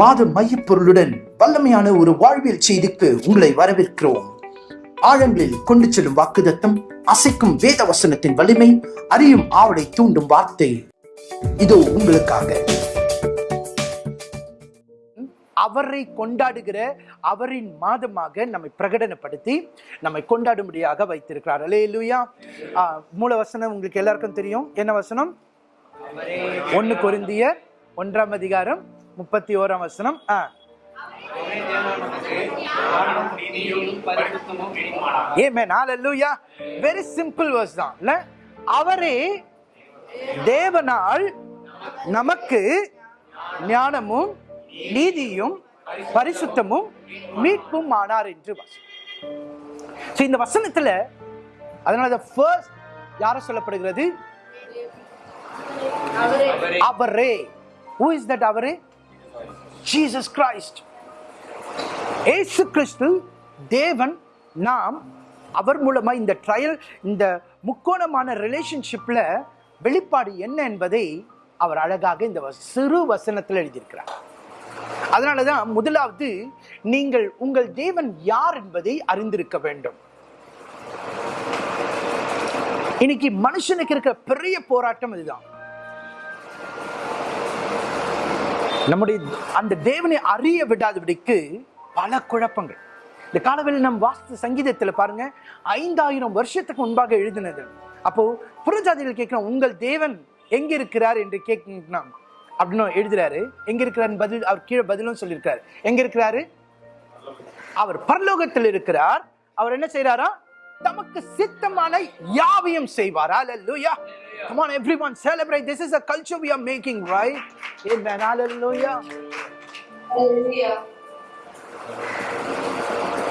மாத மையப்பொருளுடன் வல்லமையான ஒரு வாழ்வியல் செய்திக்கு உங்களை வரவேற்கிறோம். ஆழங்களில் கொண்டு செல்லும் வாக்குதத்தம் அசைக்கும் வேத வசனத்தின் வலிமை அறியும் ஆவலை தூண்டும் வார்த்தை. இதோ உங்களுக்காக. அவரை கொண்டாடுகிற அவரின் மாதமாக நம்மை பிரகடனப்படுத்தி நம்மை கொண்டாடும்படியாக வைத்திருக்கிறார். அலே இல்லையா மூல வசனம் உங்களுக்கு எல்லாருக்கும் தெரியும். என்ன வசனம்? ஒன்னு கொரிந்திய ஒன்றாம் அதிகாரம் முப்பத்தி ஓராம் வசனம். ஆ. வெரி சிம்பிள் வேர்ஸ் தான். இல்ல? அவரே தேவனால் நமக்கு ஞானமும் நீதியும் பரிசுத்தமும் மீட்பும் ஆனார் என்று வசனம் இந்த வசனத்துல அதனால ஃபர்ஸ்ட் யார சொல்லப்படுகிறது? அவரே. Who is that அவரே? ஜீசஸ் கிரைஸ்ட் ஏசு கிறிஸ்து தேவன் நாம் அவர் மூலமாக இந்த ட்ரையல் இந்த முக்கோணமான ரிலேஷன்ஷிப்பில் வெளிப்பாடு என்ன என்பதை அவர் அழகாக இந்த வ- சிறு வசனத்தில் எழுதியிருக்கிறார். அதனாலதான் முதலாவது நீங்கள் உங்கள் தேவன் யார் என்பதை அறிந்திருக்க வேண்டும். இன்னைக்கு மனுஷனுக்கு இருக்கிற பெரிய போராட்டம் இதுதான். நம்முடைய அந்த தேவனை அறிய விடாதபடிக்கு பல குழப்பங்கள். இந்த காலவெளியில் நம் வாஸ்து சங்கீதத்தில் பாருங்க ஐந்தாயிரம் வருஷத்துக்கு முன்பாக எழுதினது. அப்போ புறஜாதிகள் கேட்கணும் உங்கள் தேவன் எங்க இருக்கிறார் என்று கேட்கணும் அப்படின்னு எழுதுறாரு. எங்க இருக்கிறார் பதில் அவர் கீழே பதிலும் சொல்லியிருக்காரு. எங்க இருக்கிறாரு அவர் பரலோகத்தில் இருக்கிறார். அவர் என்ன செய்யறாரா தமக்கு சித்தமான யாவையும் செய்வாரா? hallelujah come on everyone celebrate. This is a culture we are making right? Amen. Hallelujah.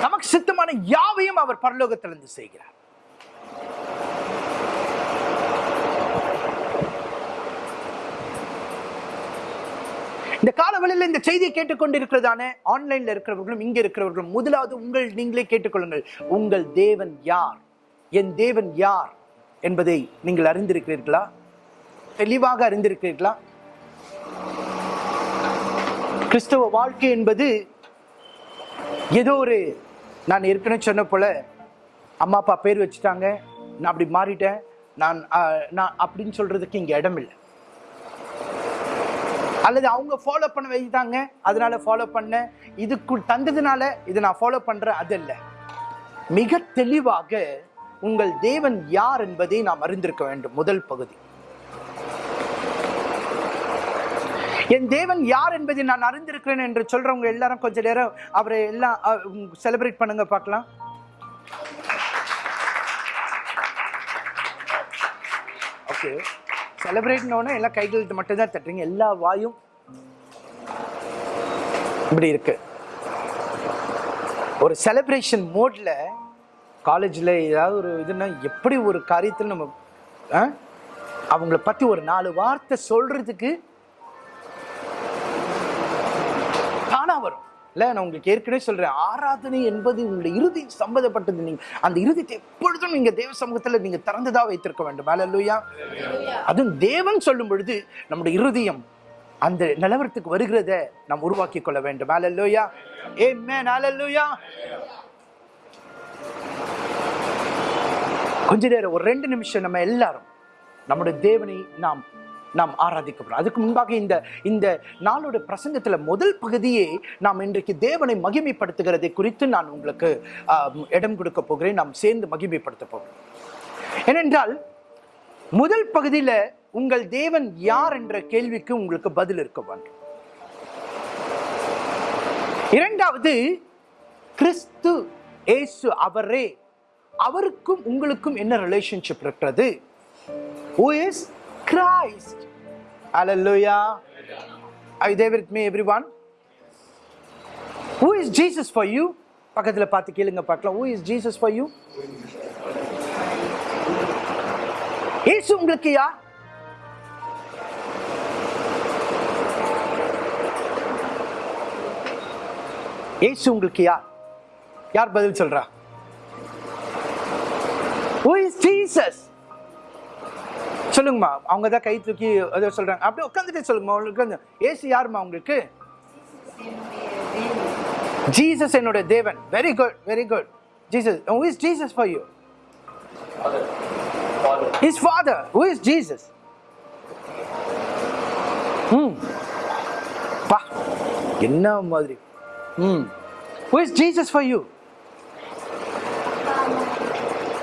நமக்கு சித்தமான யாவையும் அவர் பரலோகத்திலிருந்து செய்கிறார். இந்த காலவெளியில் இந்த செய்தியை கேட்டுக்கொண்டிருக்கிறதான ஆன்லைன்ல இருக்கிறவர்களும் இங்க இருக்கிறவர்களும் முதலாவது உங்கள் நீங்களே கேட்டுக்கொள்ளுங்கள். உங்கள் தேவன் யார்? என் தேவன் யார்? என்பதை நீங்கள் அறிந்திருக்கிறீர்களா? தெளிவாக அறிந்திருக்கிறீர்களா? கிறிஸ்தவ வாழ்க்கை என்பது ஏதோ ஒரு நான் ஏற்கனவே சொன்ன போல அம்மா அப்பா பேர் வச்சுட்டாங்க நான் அப்படி மாறிட்டேன் நான் நான் அப்படின்னு சொல்றதுக்கு இங்கே இடம் இல்லை. அல்லது அவங்க ஃபாலோ பண்ண வைத்தாங்க அதனால ஃபாலோ பண்ண இதுக்குள் தந்ததுனால இதை நான் ஃபாலோ பண்றேன் அது இல்லை. மிக தெளிவாக உங்கள் தேவன் யார் என்பதை நாம் அறிந்திருக்க வேண்டும். முதல் பகுதி. என் தேவன் யார் என்பதை நான் அறிந்திருக்கிறேன் என்று சொல்றவங்க எல்லாரும் கொஞ்ச நேரம் அவரை எல்லாம் செலிப்ரேட் பண்ணுங்க பார்க்கலாம். ஓகே செலிப்ரேட்னோடனே எல்லாம் கைகள் மட்டும் தான் தட்டுறீங்க. எல்லா வாயும் இப்படி இருக்கு. ஒரு செலிப்ரேஷன் மோட்ல காலேஜில் ஏதாவது ஒரு இதுன்னா எப்படி ஒரு காரியத்தில் நம்ம ஆ? அவங்கள பற்றி ஒரு நாலு வார்த்தை சொல்கிறதுக்கு தானாக வரும். இல்லை நான் உங்களுக்கு ஏற்கனவே சொல்கிறேன் ஆராதனை என்பது உங்களுடைய இறுதி சம்பந்தப்பட்டது நீங்கள் அந்த இறுதித்தை எப்பொழுதும் நீங்கள் தேவ சமூகத்தில் நீங்கள் திறந்துதான் வைத்திருக்க வேண்டும். அல்லேலூயா அதுவும் தேவன் சொல்லும் பொழுது நம்முடைய இருதயம் அந்த நிலவரத்துக்கு வருகிறத நாம் உருவாக்கி கொள்ள வேண்டும். அல்லேலூயா ஆமென் அல்லேலூயா கொஞ்ச நேரம் ஒரு ரெண்டு நிமிஷம் நம்ம எல்லாரும் நம்முடைய தேவனை நாம் நாம் ஆராதிக்கப்படுறோம் அதுக்கு முன்பாக இந்த இந்த நாளோட பிரசங்கத்தில் முதல் பகுதியே நாம் இன்றைக்கு தேவனை மகிமைப்படுத்துகிறதை குறித்து நான் உங்களுக்கு இடம் கொடுக்க போகிறேன். நாம் சேர்ந்து மகிமைப்படுத்த போகிறோம். ஏனென்றால் முதல் பகுதியில் உங்கள் தேவன் யார் என்ற கேள்விக்கு உங்களுக்கு பதில் இருக்க வேண்டும். இரண்டாவது கிறிஸ்து ஏசு அவரே அவருக்கும் உங்களுக்கும் என்ன ரிலேஷன்ஷிப் இருக்கிறது? Who is Christ? Hallelujah. I you there with everyone who is Jesus for you பக்கத்தில் பார்த்து கேளுங்க பார்க்கலாம். Who is Jesus for you Yesu உங்களுக்கு யார்? ஏசு உங்களுக்கு யார்? யார் பதில் சொல்றா? ஜீசஸ் சொல்லுங்கம்மா. அவங்க தான் கை தூக்கி ஏதோ சொல்றாங்க. அப்படியே உட்காந்துட்டு சொல்லுங்கம்மா. உங்களுக்கு வந்து ஏசு யாரும்மா உங்களுக்கு? ஜீசஸ் என்னுடைய தேவன். Very good very good Jesus who is Jesus for you Father. Father who is Jesus hmm பா என்ன மாதிரி? ம் who is Jesus for you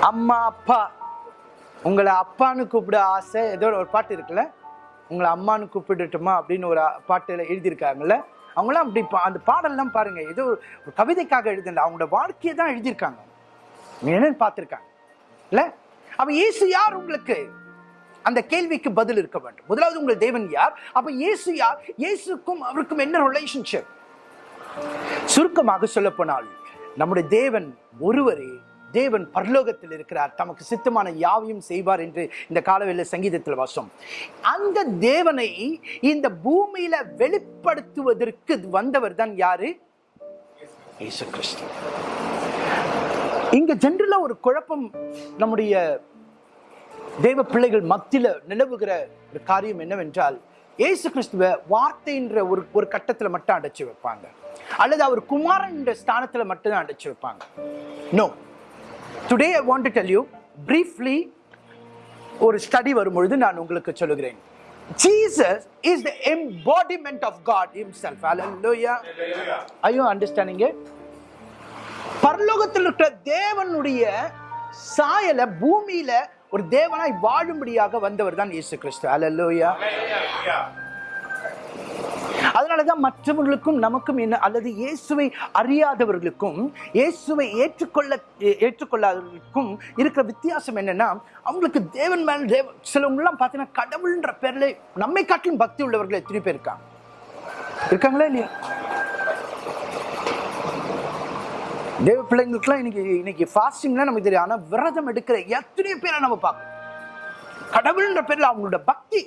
அம்மா அப்பா உங்களை அப்பான்னு கூப்பிட ஆசை ஏதோ ஒரு பாட்டு இருக்குல்ல? உங்களை அம்மான்னு கூப்பிடட்டுமா அப்படின்னு ஒரு பாட்டுல எழுதியிருக்காங்கல்ல? அவங்களாம் அப்படி பா- அந்த பாடல்லாம் பாருங்க ஏதோ ஒரு கவிதைக்காக எழுதல அவங்களோட வாழ்க்கையை தான் எழுதியிருக்காங்க. என்னன்னு பார்த்துருக்காங்க. இல்ல? அப்ப இயேசு யார் உங்களுக்கு? அந்த கேள்விக்கு பதில் இருக்க வேண்டும். முதலாவது உங்கள் தேவன் யார்? அப்ப இயேசு யார்? இயேசுக்கும் அவருக்கும் என்ன ரிலேஷன்ஷிப் சுருக்கமாக சொல்ல போனால் நம்முடைய தேவன் ஒருவரே தேவன் பரலோகத்தில் இருக்கிறார். தமக்கு சித்தமான யாவையும் செய்வார் என்று இந்த காலவெல்ல சங்கீதத்தில் வாசம். அந்த தேவனை இந்த பூமியில வெளிப்படுத்துவதற்கு வந்தவர் தான் யாரு? இயேசு கிறிஸ்து. இங்க ஜென்ரலா ஒரு குழப்பம் நம்முடைய தேவ பிள்ளைகள் மத்தியில நிலவுகிற ஒரு காரியம் என்னவென்றால் இயேசு கிறிஸ்துவ வார்த்தைன்ற ஒரு ஒரு கட்டத்துல மட்டும் அடைச்சு வைப்பாங்க. அல்லது அவர் குமாரன் என்ற ஸ்தானத்துல மட்டும் அடைச்சு வைப்பாங்க. No today I want to tell you briefly ஒரு ஸ்டடி வரும்பொழுது நான் உங்களுக்கு சொல்லுகிறேன். Jesus is the embodiment of God himself. Hallelujah. Are you understanding it? பரலோகத்தில் இருக்கிற தேவனுடைய சாயல பூமியில ஒரு தேவனாய் வாழும்படியாக வந்தவர் தான் இயேசு கிறிஸ்து. அதனால அதனாலதான் மற்றவர்களுக்கும் நமக்கும் என்ன அல்லது இயேசுவை அறியாதவர்களுக்கும் இயேசுவை ஏற்றுக்கொள்ள ஏற்றுக்கொள்ளாதவர்களுக்கும் இருக்கிற வித்தியாசம் என்னன்னா அவங்களுக்கு தேவன் மேல தேவ சிலவங்க எல்லாம் பார்த்தீங்கன்னா கடவுள்ன்ற பேர்ல நம்மை காட்டிலும் பக்தி உள்ளவர்கள் எத்தனை பேர் இருக்காங்க? இருக்காங்களா இல்லையா? தேவ பிள்ளைங்களுக்குலாம் இன்னைக்கு இன்னைக்கு ஃபாஸ்டிங்லாம் நமக்கு தெரியும். ஆனால் விரதம் எடுக்கிற எத்தனையோ பேரை நம்ம பார்க்கணும்? கடவுள்ன்ற பேர்ல அவங்களோட பக்தி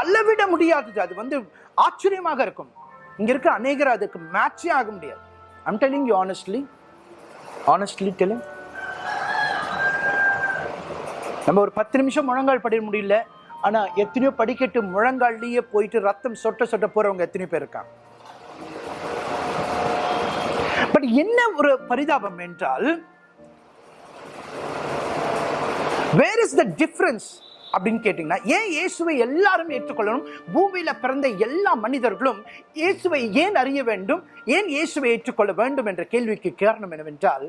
அளவிட முடியாதது. அது வந்து ஆச்சரியமாக இருக்கும். இங்க இருக்க அநேகர் அதுக்கு மேட்சே ஆக முடியாது. I'm telling you honestly honestly telling நம்ம ஒரு பத்து நிமிஷம் முழங்கால் படிக்க முடியல. ஆனா எத்தனையோ படிக்கட்டு முழங்கால்லயே போயிட்டு ரத்தம் சொட்ட சொட்ட போறவங்க எத்தனையோ பேர் இருக்காங்க. பட் என்ன ஒரு பரிதாபம் என்றால் வேர் இஸ் த டிஃபரன்ஸ் அப்படின்னு கேட்டீங்கன்னா ஏன் இயேசுவை எல்லாரும் ஏற்றுக்கொள்ளணும்? பூமியில பிறந்த எல்லா மனிதர்களும் இயேசுவை ஏன் அறிய வேண்டும்? ஏன் இயேசுவை ஏற்றுக்கொள்ள வேண்டும் என்ற கேள்விக்கு காரணம் என்னவென்றால்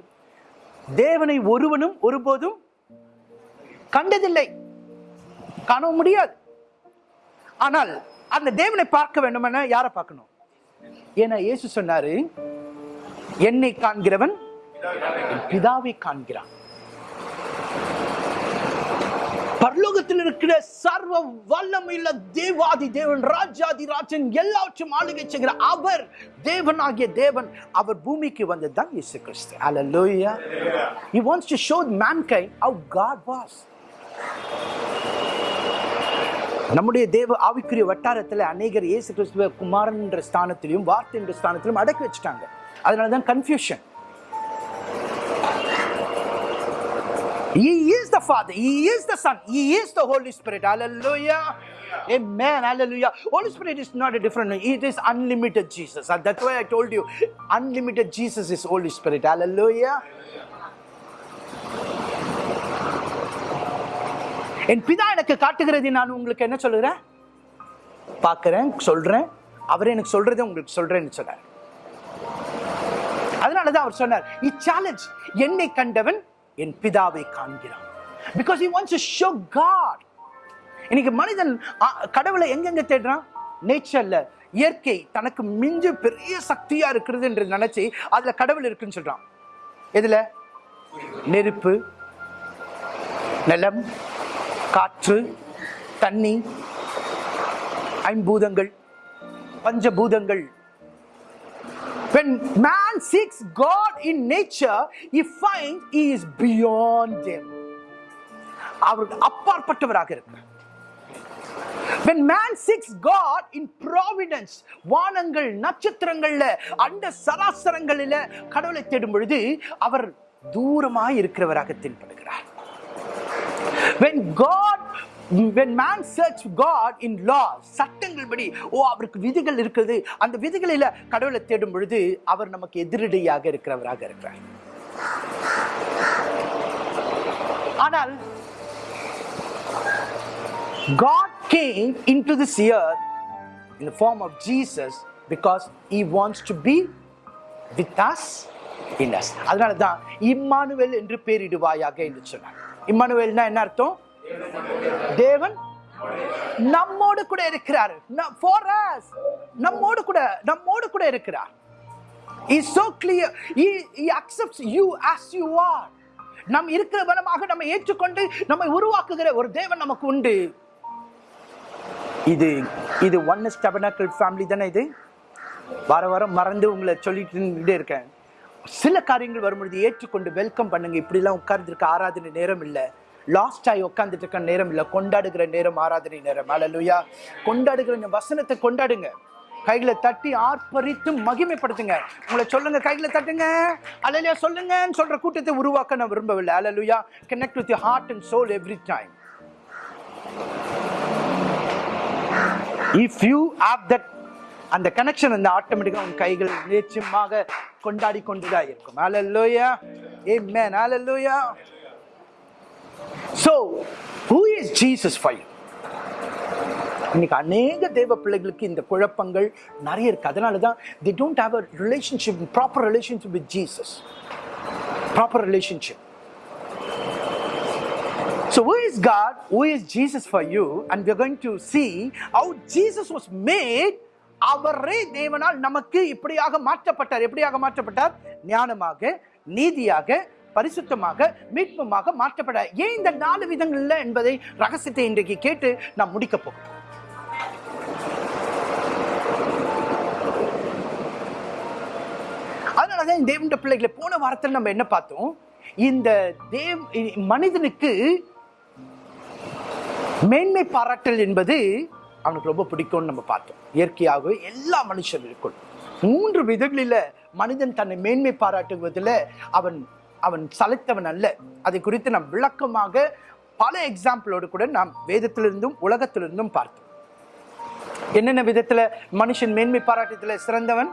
தேவனை ஒருவனும் ஒருபோதும் கண்டதில்லை. காணவும் முடியாது. ஆனால் அந்த தேவனை பார்க்க வேண்டுமென யாரை பார்க்கணும்? ஏன்னா இயேசு சொன்னாரு என்னை காண்கிறவன் பிதாவை காண்கிறான். பரலோகத்தில் இருக்கிற சர்வ வல்லமையுள்ள தேவாதி தேவன் ராஜாதி ராஜன் எல்லாவற்றும் ஆளுகை செய்கிற அவர் தேவனாகிய தேவன் அவர் பூமிக்கு வந்தது தான் இயேசு கிறிஸ்து Hallelujah. He wants to show mankind how God was. நம்முடைய தேவ ஆவிக்குரிய வட்டாரத்தில் அநேகர் இயேசு கிறிஸ்துவ குமாரன் என்ற ஸ்தானத்திலையும் வார்த்தை என்ற ஸ்தானத்திலும் அடக்கி வச்சுட்டாங்க அதனால தான் confusion the Father. He is the Son. He is the Holy Spirit. Hallelujah. Amen. Hallelujah. Holy Spirit is not a different. name. It is unlimited Jesus. And that's why I told you, unlimited Jesus is Holy Spirit. Hallelujah. என் பிதா எனக்கு காட்டுகிறது நான் உங்களுக்கு என்ன சொல்லுகிறேன் பார்க்கிறேன் சொல்றேன் அவர் எனக்கு சொல்றதை உங்களுக்கு சொல்றேன்னு சொன்னார் அதனாலதான் அவர் சொன்னார் இச்சேலஞ்ச் என்னை கண்டவன் என் பிதாவை காண்கிறான் because he wants to show God இன்னைக்கு மனிதன் கடவுளை எங்கெங்க தேடுறான்? நேச்சர்ல இயற்கை தனக்கு மிஞ்சு பெரிய சக்தியா இருக்கிறது என்று நினைச்சு அதுல கடவுள் இருக்குன்னு சொல்றான். எதுல? நெருப்பு நிலம் காற்று தண்ணி ஐம்பூதங்கள் பஞ்சபூதங்கள். When man seeks God in nature, he finds he is beyond them. அவருக்கு அப்பாற்பட்டவராக இருக்கிறார். When man seeks God in providence, வானங்கள் நட்சத்திரங்கள்ல அண்ட சராசரங்களில கடவுளை தேடும் பொழுது அவர் தூரமாய் இருக்கிறவராக தென்படுகிறார். When God when man search God in law சட்டங்கள் படி ஓ அவருக்கு விதிகள் இருக்குது. அந்த விதிகளில கடவுளை தேடும் பொழுது அவர் நமக்கு எதிரடியாக இருக்கிறவராக இருக்கிறார். ஆனால் God came into this earth in the form of Jesus because he wants to be with us in us. அதனால தான் இம்மானுவேல் என்று பேரிடுவாயாக என்று சொன்னார். இம்மானுவேல்னா என்ன அர்த்தம்? தேவன் நம்மோடு கூட இருக்கிறார். for us. நம்மோடு கூட நம்மோடு கூட இருக்கிறார். Is so clear. He, he accepts you as you are. நம் இருக்கிற பலமாக நம்ம ஏற்றுக்கொண்டு நம்மை உருவாக்குகிற ஒரு தேவன் நமக்கு உண்டு. இது இது ஒன் டபனாக்கல் ஃபேமிலி தானே இது? வர வாரம் மறந்து உங்களை சொல்லிட்டு இருக்கேன். சில காரியங்கள் வரும்பொழுது ஏற்றுக்கொண்டு வெல்கம் பண்ணுங்க. இப்படிலாம் உட்கார்ந்துருக்க ஆராதனை நேரம் இல்லை. லாஸ்ட் ஆகி உட்காந்துட்டு இருக்க நேரம் இல்லை. கொண்டாடுகிற நேரம் ஆராதனை நேரம். அலலுயா கொண்டாடுகிற வசனத்தை கொண்டாடுங்க. கைகளை தட்டி ஆர்ப்பரித்து மகிமைப்படுத்துங்க. உங்களை சொல்லுங்க கைகளை தட்டுங்க. அலலுயா சொல்லுங்கன்னு சொல்ற கூட்டத்தை உருவாக்க நான் விரும்பவில்லை. Hallelujah connect with heart and soul every time if you have that அந்த கனெக்ஷன் வந்து ஆட்டோமேட்டிக்காக உன் கைகள் நிச்சயமாக கொண்டாடி கொண்டுதான் இருக்கும் hallelujah a man hallelujah so who is Jesus five இன்னைக்கு அநேக தேவ பிள்ளைகளுக்கு இந்த குழப்பங்கள் நிறைய இருக்கு அதனால தான் they don't have a relationship proper relationship with Jesus proper relationship So, who is God? Who is Jesus for you? And we're going to see how Jesus was made. அவரே தேவனால் நமக்கு இப்படியாக மாற்றப்பட்டார் எப்படியாக மாற்றப்பட்டார் ஞானமாக நீதியாக பரிசுத்தமாக மீட்புமாக மாற்றப்பட்டார் ஏன் இந்த நாலு விதங்கள்ல என்பதை ரகசியத்தை இன்றைக்கு கேட்டு நாம் முடிக்க போகிறோம் அதனாலதான் தேவண்ட பிள்ளைகளை போன வாரத்தில் நம்ம என்ன பார்த்தோம் இந்த தேவ் மனிதனுக்கு மேன்மை பாராட்டல் என்பது அவனுக்கு ரொம்ப பிடிக்கும்னு நம்ம பார்த்தோம். இயற்கையாகவே எல்லா மனுஷர்களுக்கும் மூன்று விதங்களில மனிதன் தன்னை மேன்மை பாராட்டுவதில் அவன் அவன் சலைத்தவன் அல்ல. அதை குறித்து நாம் விளக்கமாக பல எக்ஸாம்பிளோடு கூட நாம் வேதத்திலிருந்தும் உலகத்திலிருந்தும் பார்த்தோம். என்னென்ன விதத்துல மனுஷன் மேன்மை பாராட்டத்துல சிறந்தவன்?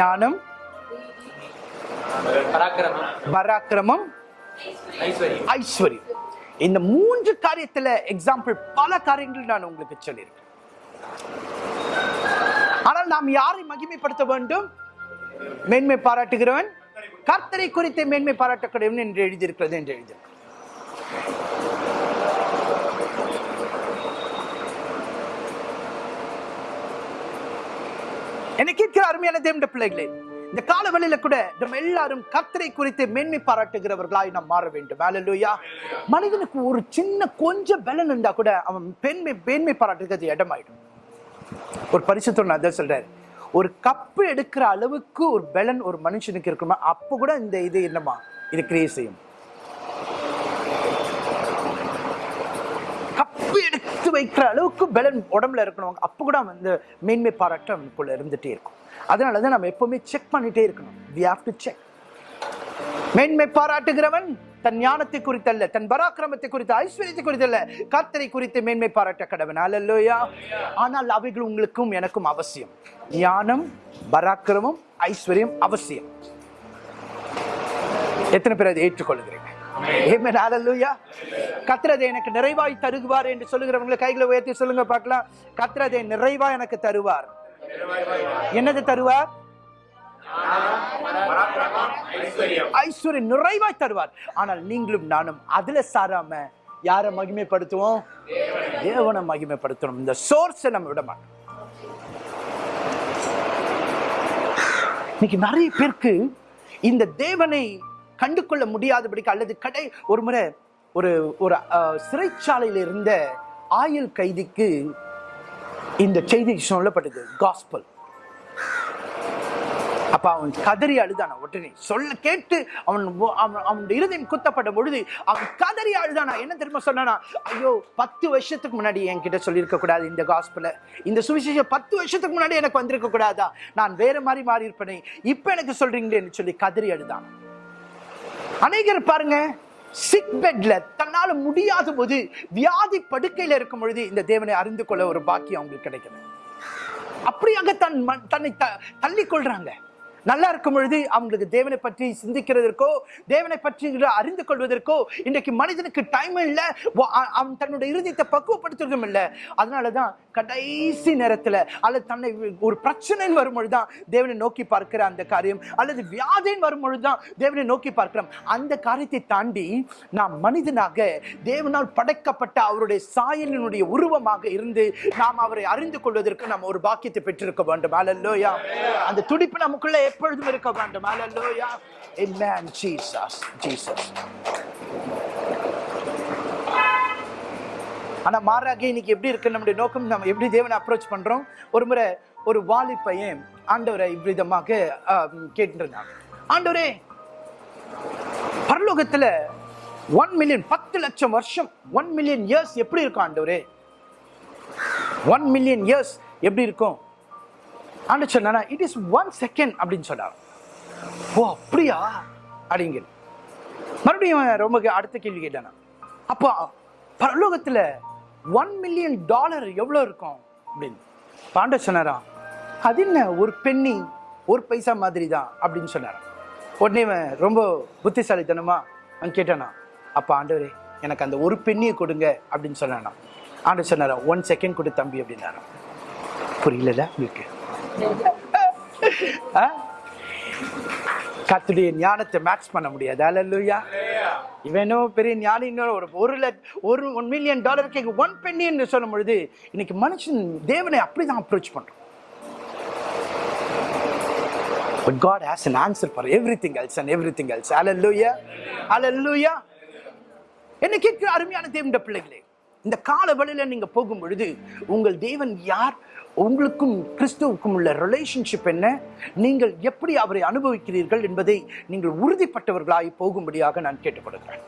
ஞானம் பராக்கிரமம் ஐஸ்வர்யம். இந்த மூன்று காரியத்துல எக்ஸாம்பிள் பல காரியங்கள் நான் உங்களுக்கு சொல்லியிருக்கேன். ஆனால் நாம் யாரை மகிமைப்படுத்த வேண்டும்? மேன்மை பாராட்டுகிறவன் கர்த்தரை குறித்து மேன்மை பாராட்டக்கூடியவன் என்று எழுதியிருக்கிறது என்று எழுதியிருக்கிறது. என்னை கேட்கிற அருமையான தேவண்ட பிள்ளைகளே இந்த காலவெளியில கூட நம்ம எல்லாரும் கத்தரை குறித்து மேன்மை பாராட்டுகிறவர்களாய் நாம் மாற வேண்டும். ஹalleluya மனிதனுக்கு ஒரு சின்ன கொஞ்சம் பலன் இருந்தா கூட அவன் பெண்மை மேன்மை பாராட்டுகிறது இடமாயிடும். ஒரு பரிசுத்தம் நான் அதான் சொல்றாரு. ஒரு கப்பு எடுக்கிற அளவுக்கு ஒரு பலன் ஒரு மனுஷனுக்கு இருக்குமா? அப்போ கூட இந்த இது என்னமா? இது கிரியே செய்யும் கப்பு எடுத்து வைக்கிற அளவுக்கு பலன் உடம்புல இருக்கணும் அப்போ கூட வந்து மேன்மை பாராட்டு நமக்குள்ள இருந்துகிட்டே இருக்கும். அதனால தான் நம்ம எப்போவுமே செக் பண்ணிகிட்டே இருக்கணும். வி ஹாவ் டு செக் மேன்மை பாராட்டுகிறவன் தன் ஞானத்தை குறித்தல்ல தன் பராக்கிரமத்தை குறித்த ஐஸ்வர்யத்தை குறித்தல்ல கர்த்தரை குறித்து மேன்மை பாராட்ட கடவன். அல்லையா ஆனால் அவைகள் உங்களுக்கும் எனக்கும் அவசியம். ஞானம் பராக்கிரமம் ஐஸ்வர்யம் அவசியம். எத்தனை பேர் அதை ஏற்றுக்கொள்கிறேன் Amen. Hallelujah. எனக்கு நிறைவாய் தருகுவார் என்று சொல்லுகிறவங்களை கைகளை உயர்த்தி சொல்லுங்க பார்க்கலாம். கர்த்தர் நிறைவா எனக்கு தருவார். என்னது தருவார்? ஐஸ்வர்யம். நிறைவாய் தருவார். ஆனால் நீங்களும் நானும் அதுல சாராம யாரை மகிமைப்படுத்துவோம்? தேவனை மகிமைப்படுத்தணும். இந்த சோர்ஸை நம்ம விட மாட்டோம் இன்னைக்கு நிறைய பேருக்கு இந்த தேவனை கண்டு கொள்ள முடியாதபடிக்கு அல்லது கடை ஒரு முறை ஒரு ஒரு சிறைச்சாலையில் இருந்த ஆயுள் கைதிக்கு இந்த செய்தி சொல்லப்பட்டது காஸ்பல் அப்ப அவன் கதறி அழுதானா உடனே. சொல்ல கேட்டு அவன் அவன் அவனுடைய இருதயம் குத்தப்பட்ட பொழுது அவன் கதறி அழுதானா. என்ன தெரியுமா சொன்னானா ஐயோ பத்து வருஷத்துக்கு முன்னாடி என்கிட்ட சொல்லியிருக்க கூடாது இந்த காஸ்பில் இந்த சுவிசேஷம் பத்து வருஷத்துக்கு முன்னாடி எனக்கு வந்திருக்க கூடாதா? நான் வேற மாதிரி மாறி இருப்பேனே இப்ப எனக்கு சொல்றீங்களேன்னு சொல்லி கதறி அழுதான். அநேகர் பாருங்க சிக் பெட்ல தன்னால முடியாத போது வியாதி படுக்கையில இருக்கும் பொழுது இந்த தேவனை அறிந்து கொள்ள ஒரு பாக்கியம் அவங்களுக்கு கிடைக்குது. அப்படியாக தன் தன்னை த- கொள்றாங்க. நல்லா இருக்கும் பொழுது அவங்களுக்கு தேவனை பற்றி சிந்திக்கிறதற்கோ தேவனை பற்றி அறிந்து கொள்வதற்கோ இன்றைக்கு மனிதனுக்கு டைம் இல்லை. அவன் தன்னுடைய இருதயத்தை பக்குவப்படுத்துறதும் இல்லை. அதனாலதான் கடைசி நேரத்தில் அல்லது தன்னை ஒரு பிரச்சனைன்னு வரும்பொழுது தான் தேவனை நோக்கி பார்க்கிற அந்த காரியம். அல்லது வியாதின்னு வரும்பொழுது தான் தேவனை நோக்கி பார்க்கிறோம். அந்த காரியத்தை தாண்டி நாம் மனிதனாக தேவனால் படைக்கப்பட்ட அவருடைய சாயலினுடைய உருவமாக இருந்து நாம் அவரை அறிந்து கொள்வதற்கு நாம் ஒரு பாக்கியத்தை பெற்றிருக்க வேண்டும். அல்லோயா அந்த துடிப்பு நமக்குள்ள எப்பொழுதும் இருக்க வேண்டும். அலல்லோயா Amen. Jesus. Jesus. ஆனா மாறாக இன்னைக்கு எப்படி இருக்கு? நம்முடைய நோக்கம் நம்ம எப்படி தேவனை அப்ரோச் பண்றோம்? ஒரு முறை ஒரு வாலி பையன் ஆண்டவரை இவ்விதமாக கேட்டுருந்தாங்க ஆண்டவரே பரலோகத்தில் ஒன் மில்லியன் பத்து லட்சம் வருஷம் ஒன் மில்லியன் இயர்ஸ் எப்படி இருக்கும் ஆண்டவரே? ஒன் மில்லியன் இயர்ஸ் எப்படி இருக்கும்? ஆண்டு சொன்னா இட் இஸ் ஒன் செகண்ட் அப்படின்னு சொன்னார். ஓ அப்படியா? அப்படிங்க மறுபடியும் ரொம்ப அடுத்த கேள்வி கேட்டானா. அப்போ பரலோகத்தில் ஒன் மில்லியன் டாலர் எவ்வளோ இருக்கும்? அப்படின்னு. பாண்ட சொன்னாராம் அது என்ன? ஒரு பெண்ணி ஒரு பைசா மாதிரி தான் அப்படின்னு சொன்னாராம். உடனே இவன் ரொம்ப புத்திசாலித்தனமா அவன் கேட்டானா அப்போ ஆண்டவரே எனக்கு அந்த ஒரு பெண்ணியை கொடுங்க அப்படின்னு சொன்னானா ஆண்டு சொன்னாரா ஒன் செகண்ட் கொடு தம்பி அப்படின்னாராம். புரியல உங்களுக்கு? கத்துடைய ஞானத்தை மேட்ச் பண்ண முடியாது அல்லேலூயா இவனோ பெரிய ஞானி ஒரு ஒரு ஒரு ஒன் மில்லியன் டாலர் கேட்க ஒன் பென்னின்னு சொல்லும் பொழுது இன்னைக்கு மனுஷன் தேவனை அப்படிதான் அப்ரோச் பண்றோம் But God has an answer for everything else and everything else. Hallelujah. Hallelujah. என்ன கேட்கிற அருமையான தேவனுடைய பிள்ளைகளே இந்த கால வழியில நீங்க போகும் பொழுது உங்கள் தேவன் யார் உங்களுக்கும் கிறிஸ்துவுக்கும் உள்ள ரிலேஷன்ஷிப் என்ன? நீங்கள் எப்படி அவரை அனுபவிக்கிறீர்கள் என்பதை நீங்கள் உறுதிப்பட்டவர்களாய் போகும்படியாக நான் கேட்டுக்கொள்கிறேன்.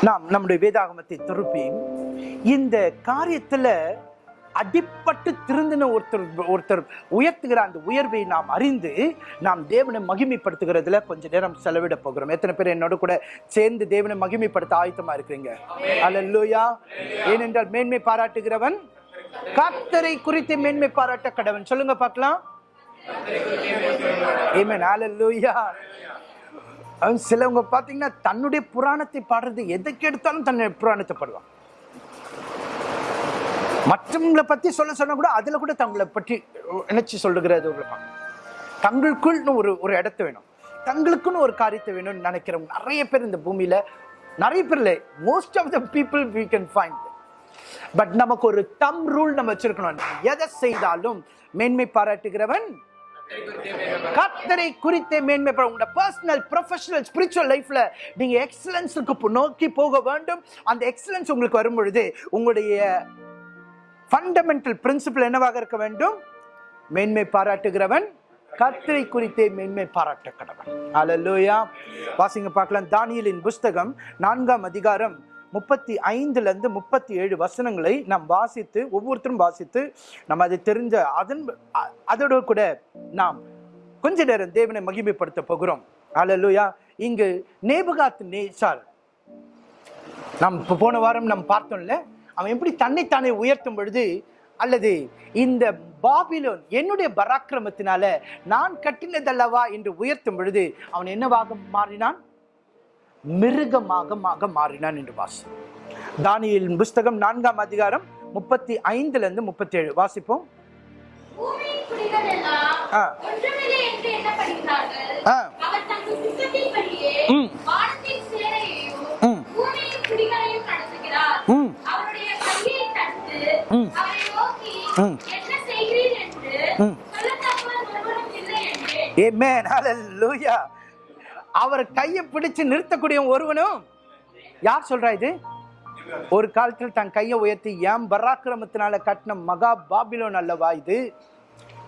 நாம் நம்முடைய வேதாகமத்தை திருப்பி இந்த காரியத்தில் அடிப்பட்டு திருந்தின ஒருத்தர் ஒருத்தர் உயர்த்துகிற அந்த உயர்வை நாம் அறிந்து நாம் தேவனை மகிமைப்படுத்துகிறதுல கொஞ்ச நேரம் செலவிட போகிறோம். எத்தனை பேர் என்னோட கூட சேர்ந்து தேவனை மகிமைப்படுத்த ஆயத்தமா இருக்கிறீங்க? அல்லேலூயா ஏனென்றால் மேன்மை பாராட்டுகிறவன் கர்த்தரை குறித்து மேன்மை பாராட்ட கடவன். சொல்லுங்க பார்க்கலாம். Amen. Hallelujah. அவன் சிலவங்க பாத்தீங்கன்னா தன்னுடைய புராணத்தை பாடுறது எதுக்கு எடுத்தாலும் தன்னுடைய புராணத்தை பாடுவான். மற்றவங்களை பற்றி சொல்ல சொன்னால் கூட அதில் கூட தங்களை பற்றி நினைச்சி சொல்லுகிறது தங்களுக்குள்னு ஒரு ஒரு இடத்த வேணும். தங்களுக்குன்னு ஒரு காரியத்தை வேணும்னு நினைக்கிறவங்க நிறைய பேர் இந்த பூமியில் நிறைய பேர் இல்லை most of the people we can find but நமக்கு ஒரு தம் ரூல் நம்ம வச்சிருக்கணும். எதை செய்தாலும் மேன்மை பாராட்டுகிறவன் கத்தரை குறித்து மேன்மை உங்களோட பர்சனல் ப்ரொஃபஷனல் ஸ்பிரிச்சுவல் லைஃப்ல நீங்க எக்ஸலன்ஸுக்கு நோக்கி போக வேண்டும். அந்த எக்ஸலன்ஸ் உங்களுக்கு வரும் பொழுது உங்களுடைய ஃபண்டமெண்டல் பிரின்சிபல் என்னவாக இருக்க வேண்டும்? மேன்மை பாராட்டுகிறவன் கர்த்தரை குறித்தே மேன்மை பாராட்ட கடவன் அல்லேலூயா வாசிங்க பார்க்கலாம். தானியலின் புஸ்தகம் நான்காம் அதிகாரம் முப்பத்தி ஐந்துலேருந்து முப்பத்தி ஏழு வசனங்களை நாம் வாசித்து ஒவ்வொருத்தரும் வாசித்து நம்ம அதை தெரிஞ்ச அதன் அதோடு அதோட கூட நாம் கொஞ்ச நேரம் தேவனை மகிமைப்படுத்த போகிறோம். அல்லேலூயா இங்கு நேபுகாத்து நேசார் நாம் இப்போ போன வாரம் நாம் பார்த்தோம்ல அவன் எப்படி தன்னைத்தானே உயர்த்தும் பொழுது அல்லது இந்த பாபிலோன் என்னுடைய பராக்கிரமத்தினால நான் கட்டினதல்லவா என்று உயர்த்தும் பொழுது அவன் என்னவாக மாறினான் மிருகமாக மாக மாறினான் என்று வாசி தானியேலின் புஸ்தகம் நான்காம் அதிகாரம் முப்பத்தி ஐந்துல இருந்து முப்பத்தி ஏழு வாசிப்போம் ஆ. ஆ. ம். அவர் கையை பிடிச்சு நிறுத்தக்கூடிய ஒருவனும் யார் சொல்றா இது? ஒரு காலத்தில் தன் கையை உயர்த்தி ஏன் பராக்கிரமத்தினால கட்டின மகா பாபிலோன் அல்லவா இது?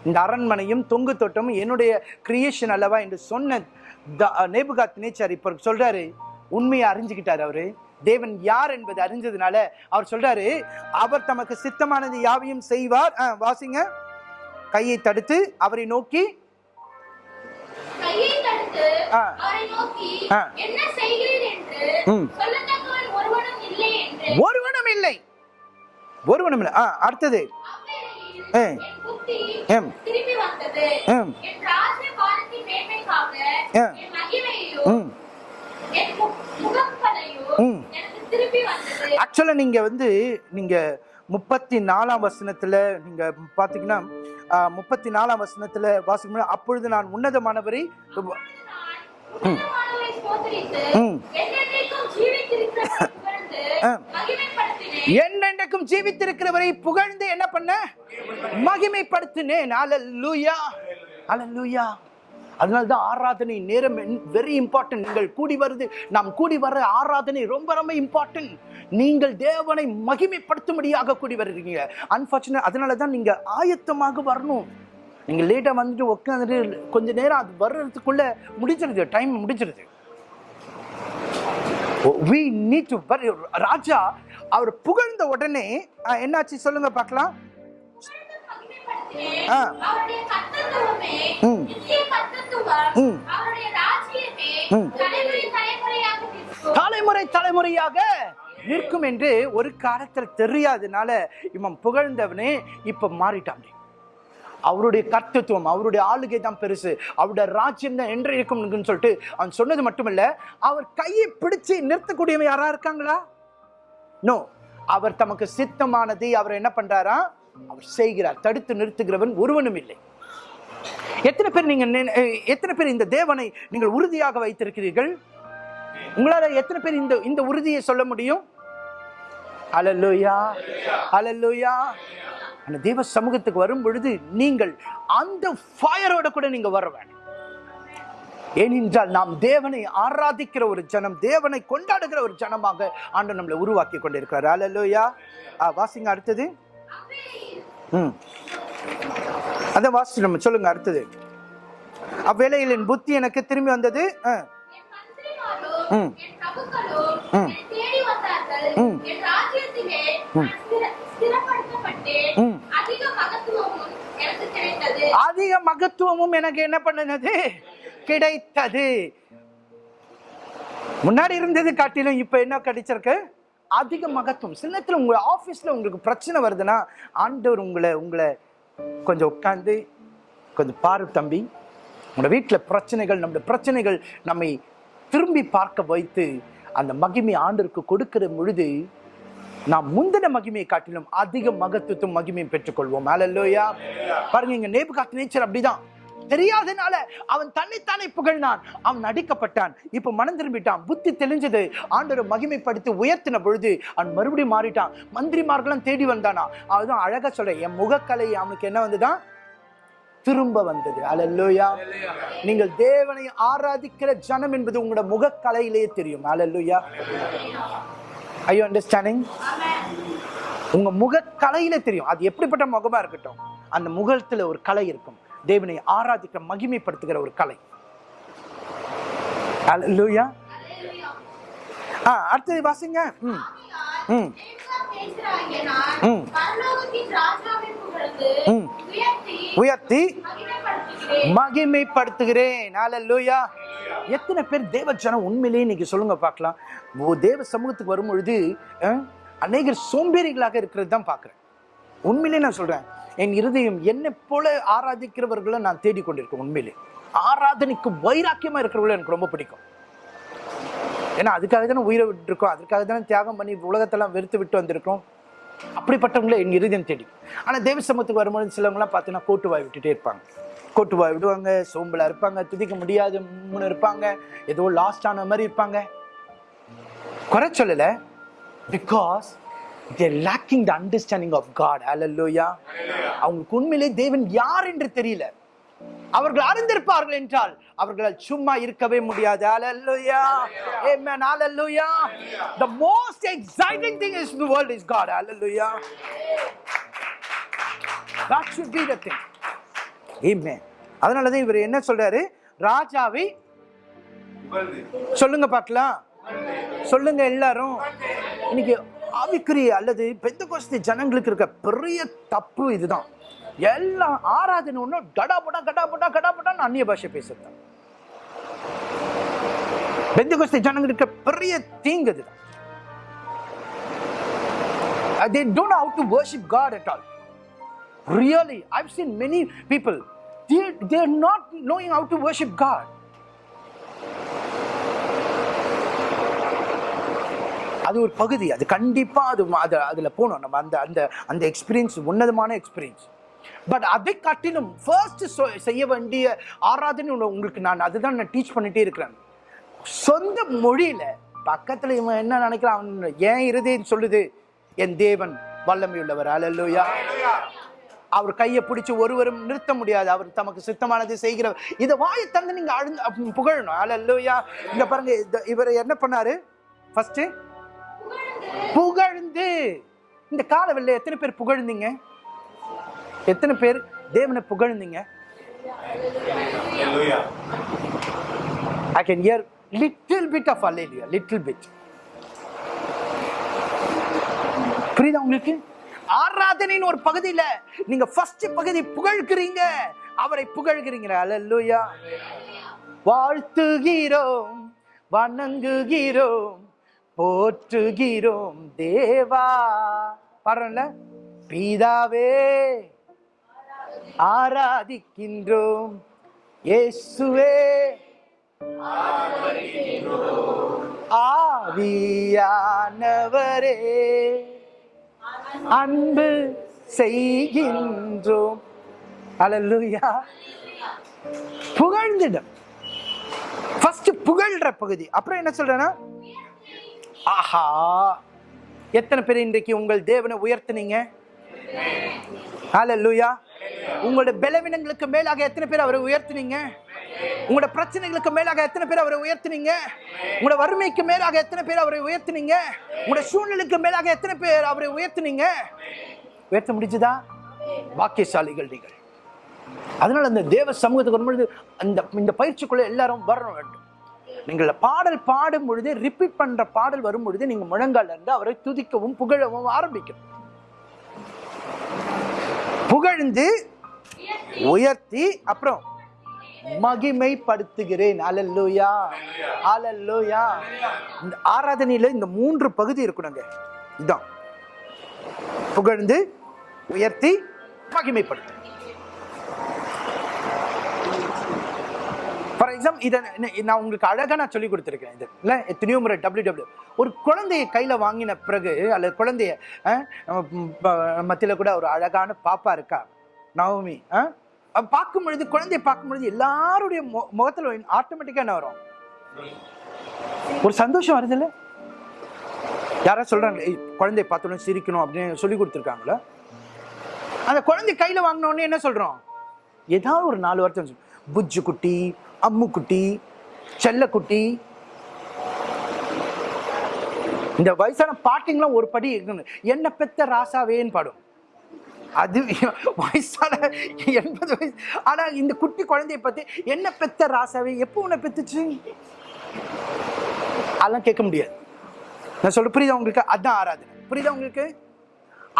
இந்த அரண்மனையும் தொங்கு தோட்டமும் என்னுடைய கிரியேஷன் அல்லவா? என்று சொன்ன நேபுகாத் நேச்சர் இப்போ சொல்றாரு. உண்மையை அறிஞ்சுக்கிட்டாரு அவரு. தேவன் யார் என்பதை அறிஞ்சதுனால அவர் சொல்றாரு அவர் தமக்கு சித்தமானது யாவையும் செய்வார். வாசிங்க. கையை தடுத்து அவரை நோக்கி. ஒருவனும் இல்லை ஒருவனும் இல்லை. அடுத்தது. திரும்பி வந்தது. ஆக்சுவலாக நீங்கள் வந்து நீங்கள் முப்பத்தி நாலாம் வசனத்தில் நீங்கள் பார்த்தீங்கன்னா முப்பத்தி நாலாம் வசனத்தில் வாசிக்கணும் அப்பொழுது நான் உன்னதமானவரை. என்னென்றைக்கும் ஜீவித்திருக்கிறவரை புகழ்ந்து என்ன பண்ண? மகிமைப்படுத்தினேன். அல்லேலூயா அல்லேலூயா அதனால தான் ஆராதனை நேரம் வெரி இம்பார்ட்டன்ட் நீங்கள் கூடி வருது. நாம் கூடி வர ஆராதனை ரொம்ப ரொம்ப இம்பார்ட்டன்ட் நீங்கள் தேவனை மகிமைப்படுத்தும்படியாக கூடி வருகிறீங்க. அன்ஃபார்ச்சுனேட் அதனால தான் நீங்கள் ஆயத்தமாக வரணும். நீங்கள் லேட்டாக வந்துட்டு உட்காந்துட்டு கொஞ்ச நேரம் அது வர்றதுக்குள்ளே முடிச்சிருது டைம் முடிச்சிருது வி நீட் டு ராஜா அவர் புகழ்ந்த உடனே என்னாச்சு சொல்லுங்க பார்க்கலாம். ஆ. ம். ம். ம். தலைமுறை தலைமுறையாக நிற்கும். தலைமுறை தலைமுறையாக நிற்கும் என்று ஒரு காலத்தில் தெரியாதனால இவன் புகழ்ந்தவனே இப்ப மாறிட்டான் அவருடைய கர்த்தத்துவம் அவருடைய ஆளுகை தான் பெருசு அவருடைய ராஜ்யம் தான் என்று இருக்கும்னு சொல்லிட்டு அவன் சொன்னது மட்டுமல்ல அவர் கையை பிடிச்சு நிறுத்தக்கூடியவன் யாரா இருக்காங்களா நோ அவர் தமக்கு சித்தமானதை அவர் என்ன பண்றாரா அவர் செய்கிறார். தடுத்து நிறுத்துகிறவன் ஒருவனும் இல்லை. எத்தனை பேர் நீங்க எத்தனை பேர் இந்த தேவனை நீங்கள் உறுதியாக வைத்திருக்கிறீர்கள்? உங்களால எத்தனை பேர் இந்த இந்த உறுதியை சொல்ல முடியும்? அலல்லுயா அலல்லுயா அந்த தேவ சமூகத்துக்கு வரும் பொழுது நீங்கள் அந்த ஃபயரோட கூட நீங்க வர வேணும் ஏனென்றால் நாம் தேவனை ஆராதிக்கிற ஒரு ஜனம் தேவனை கொண்டாடுகிற ஒரு ஜனமாக ஆண்டு நம்மளை உருவாக்கி கொண்டிருக்கிறார். அலல்லுயா வாசிங்க அடுத்தது. ம் அதான் வாசிச்சு நம்ம சொல்லுங்க அடுத்தது அவ்வேளையில் புத்தி எனக்கு திரும்பி வந்தது ஆ. ம். ம். ம். ம். அதிக மகத்துவமும் எனக்கு அதிக மகத்துவமும் எனக்கு என்ன பண்ணுனது கிடைத்தது முன்னாடி இருந்தது காட்டிலும் இப்ப என்ன கிடைச்சிருக்கு அதிக மகத்துவம். சில நேரத்தில் உங்க ஆஃபீஸில் உங்களுக்கு பிரச்சனை வருதுன்னா ஆண்டவர் உங்களை உங்களை கொஞ்சம் உட்காந்து கொஞ்சம் பாரு தம்பி. உங்களோட வீட்டில் பிரச்சனைகள் நம்முடைய பிரச்சனைகள் நம்மை திரும்பி பார்க்க வைத்து அந்த மகிமை ஆண்டருக்கு கொடுக்கிற பொழுது நாம் முந்தின மகிமையை காட்டிலும் அதிக மகத்துவத்தும் மகிமையும் பெற்றுக்கொள்வோம். மேலல்லோயா பாருங்க இங்க நேபுகாத் நேச்சர் அப்படிதான். தெரியாதனால அவன் தன்னைத்தானே புகழ்னான் அவன் அடிக்கப்பட்டான். இப்ப மனம் திரும்பிட்டான். புத்தி தெளிஞ்சது. ஆண்டவரை மகிமைப்படுத்தி உயர்த்தின பொழுது அவன் மறுபடியும் மாறிட்டான். மந்திரிமார்கள்லாம் தேடி வந்தானா? அதுதான் அழகா சொல்ற. என் முகக்கலை அவனுக்கு என்ன வந்துதான் திரும்ப வந்தது. அல்லேலூயா நீங்கள் தேவனை ஆராதிக்கிற ஜனம் என்பது உங்களோட முகக்கலையிலேயே தெரியும். அல்லேலூயா ஐ யூ அண்டர்ஸ்டாண்டிங் உங்க முகக்கலையில தெரியும். அது எப்படிப்பட்ட முகமா இருக்கட்டும். அந்த முகத்துல ஒரு கலை இருக்கும். தேவனை ஆராதிக்க மகிமைப்படுத்துகிற ஒரு கலை. அல்லேலூயா ஆ அடுத்தது வாசிங்க. ம். ம். உயர்த்தி மகிமைப்படுத்துகிறேன். அல்லேலூயா எத்தனை பேர் தேவ ஜனம் உண்மையிலேயே இன்னைக்கு சொல்லுங்க பார்க்கலாம். தேவ சமூகத்துக்கு வரும் பொழுது அஹ், அநேகர் சோம்பேறிகளாக இருக்கிறது தான் பார்க்குறேன். உண்மையிலே நான் சொல்றேன். என் இருதயம் என்னை போல ஆராதிக்கிறவர்களை நான் தேடிக்கொண்டிருக்கேன் உண்மையிலே. ஆராதனைக்கு வைராக்கியமா இருக்கிறவர்களும் எனக்கு ரொம்ப பிடிக்கும். ஏன்னா அதுக்காக தானே உயிரை விட்டுருக்கோம். அதுக்காக தானே தியாகம் பண்ணி உலகத்தெல்லாம் வெறுத்து விட்டு வந்திருக்கோம். அப்படிப்பட்டவங்கள என் இருதயம் தேடி. ஆனா தேவ சமூகத்துக்கு வரும்போது சிலவங்களாம் பார்த்தீங்கன்னா கோட்டு வாய் விட்டுட்டே இருப்பாங்க. கோட்டு வாய் விடுவாங்க சோம்பலா இருப்பாங்க துதிக்க முடியாத மூணு இருப்பாங்க ஏதோ லாஸ்ட் ஆன மாதிரி இருப்பாங்க. குறை சொல்லலை. Because they're lacking the understanding of God hallelujah அவங்களுக்கு உண்மையிலே தேவன் யார் என்று தெரியல. அவர்கள் அறிந்திருப்பார்கள் என்றால் அவர்களால் சும்மா இருக்கவே முடியாது. ஹalleluya amen. Hallelujah. The most exciting thing is the world is god. Hallelujah. That should be the thing. Amen. அதனால தான் இவர் என்ன சொல்றாரு? ராஜாவை சொல்லுங்க பார்க்கலாம். சொல்லுங்க எல்லாரும். இன்னைக்கு ஆவிக்குரிய அல்லது பெந்த கோஷ்டி ஜனங்களுக்கு இருக்க பெரிய தப்பு இதுதான் எல்லாம் ஆராதனை ஒன்று கடபுடா கடபுடா கடபுடான்னு அந்நிய பாஷை பேசுறாங்க பெந்த கோஷ்டி ஜனங்களுக்கு பெரிய தீங்கு இதுதான் they don't know how to worship God at all. Really, I've seen many people, they, they're not knowing how to worship God. அது ஒரு பகுதி. அது கண்டிப்பாக அது அது அதில் போகணும். நம்ம அந்த அந்த அந்த எக்ஸ்பீரியன்ஸ் உன்னதமான எக்ஸ்பீரியன்ஸ் பட் அதை காட்டிலும் ஃபர்ஸ்ட் செய்ய வேண்டிய ஆராதனை உங்களுக்கு நான் அதுதான் நான் டீச் பண்ணிட்டே இருக்கிறேன். சொந்த மொழியில் பக்கத்தில் இவன் என்ன நினைக்கிறான் அவன் ஏன் இருதேன்னு சொல்லுது? என் தேவன் வல்லமை உள்ளவர் அல்லேலூயா அவர் கையை பிடிச்சி ஒருவரும் நிறுத்த முடியாது. அவர் தமக்கு சித்தமானது செய்கிறவர். இதை வாயை தந்து நீங்கள் அழுந்து புகழணும். அல்லேலூயா இங்கே பாருங்க இவர் என்ன பண்ணாரு? ஃபஸ்ட்டு புகழ்ந்து. இந்த காலவெல்ல எத்தனை பேர் புகழ்ந்தீங்க? எத்தனை பேர் தேவனை புகழ்ந்தீங்க? I can hear little bit of hallelujah, little bit. புரியுதா உங்களுக்கு? ஆராதனையின் ஒரு பகுதியில நீங்க ஃபர்ஸ்ட் பகுதி புகழ்கிறீங்க அவரை புகழ்கிறீங்க. அல்லேலூயா வாழ்த்துகிறோம் வணங்குகிறோம் போற்றுகிறோம் தேவா. பாடுறோம்ல? பீதாவே ஆராதிக்கின்றோம். இயேசுவே ஆவியானவரே. அன்பு செய்கின்றோம். அலல்லுயா புகழ்ந்திடம். ஃபர்ஸ்ட் புகழ்ற பகுதி. அப்புறம் என்ன சொல்றேன்னா ஆஹா. எத்தனை பேர் இன்றைக்கு உங்கள் தேவனை உயர்த்துனீங்க? ஹalleluya உங்களோட பலவீனங்களுக்கு மேலாக எத்தனை பேர் அவரை உயர்த்துனீங்க? உங்களோட பிரச்சனைகளுக்கு மேலாக எத்தனை பேர் அவரை உயர்த்துனீங்க? உங்களோட வறுமைக்கு மேலாக எத்தனை பேர் அவரை உயர்த்துனீங்க? உங்களோட சூழ்நிலைக்கு மேலாக எத்தனை பேர் அவரை உயர்த்துனீங்க? உயர்த்த முடிஞ்சுதா? வாக்கியசாலிகள் நீங்கள். அதனால அந்த தேவ சமூகத்துக்கு வரும்பொழுது அந்த இந்த பயிற்சிக்குள்ள எல்லாரும் வரணும். வேண்டும் நீங்கள் பாடல் பாடும் பொழுது ரிப்பீட் பண்ற பாடல் வரும் பொழுது நீங்க முழங்கால இருந்து அவரை துதிக்கவும் புகழவும் ஆரம்பிக்கும். புகழ்ந்து உயர்த்தி அப்புறம் மகிமைப்படுத்துகிறேன். அலல்லோயா அலல்லூயா இந்த ஆராதனையில இந்த மூன்று பகுதி இருக்கணுங்க. இதான். புகழ்ந்து உயர்த்தி மகிமைப்படுத்து ஃபார் எக்ஸாம்பிள் இதை நான் உங்களுக்கு அழகாக நான் சொல்லி கொடுத்துருக்கேன் இது. இல்லை எத்தனையோ முறை டபிள்யூ டபிள்யூ ஒரு குழந்தையை கையில் வாங்கின பிறகு அல்லது குழந்தைய மத்தியில் ப- கூட ஒரு அழகான பாப்பா இருக்கா? நவமி ஆ? பார்க்கும் பொழுது குழந்தைய பார்க்கும் பொழுது எல்லாருடைய மு- முகத்தில் ஆட்டோமேட்டிக்கா என்ன வரும்? ஒரு சந்தோஷம் வருது இல்லை? யாராவது சொல்றாங்க குழந்தைய பார்த்தோன்னு சிரிக்கணும் அப்படின்னு சொல்லி கொடுத்துருக்காங்களா? அந்த குழந்தை கையில் வாங்கினோடனே என்ன சொல்கிறோம் ஏதாவது ஒரு நாலு வருஷம் சொல்லு. புஜ்ஜு குட்டி அம்மு குட்டி செல்லக்குட்டி. இந்த வயசான பாட்டிங்கெல்லாம் ஒரு படி இருக்கணும் என்ன பெத்த ராசாவேன்னு பாடும். அது வயசான எண்பது வயசு. ஆனா இந்த குட்டி குழந்தைய பத்தி என்ன பெத்த ராசாவே? எப்போ உன்னை பெத்துச்சு? அதெல்லாம் கேட்க முடியாது. நான் சொல்ல புரியுதா உங்களுக்கு? அதான் ஆராதனை. புரியுதா உங்களுக்கு?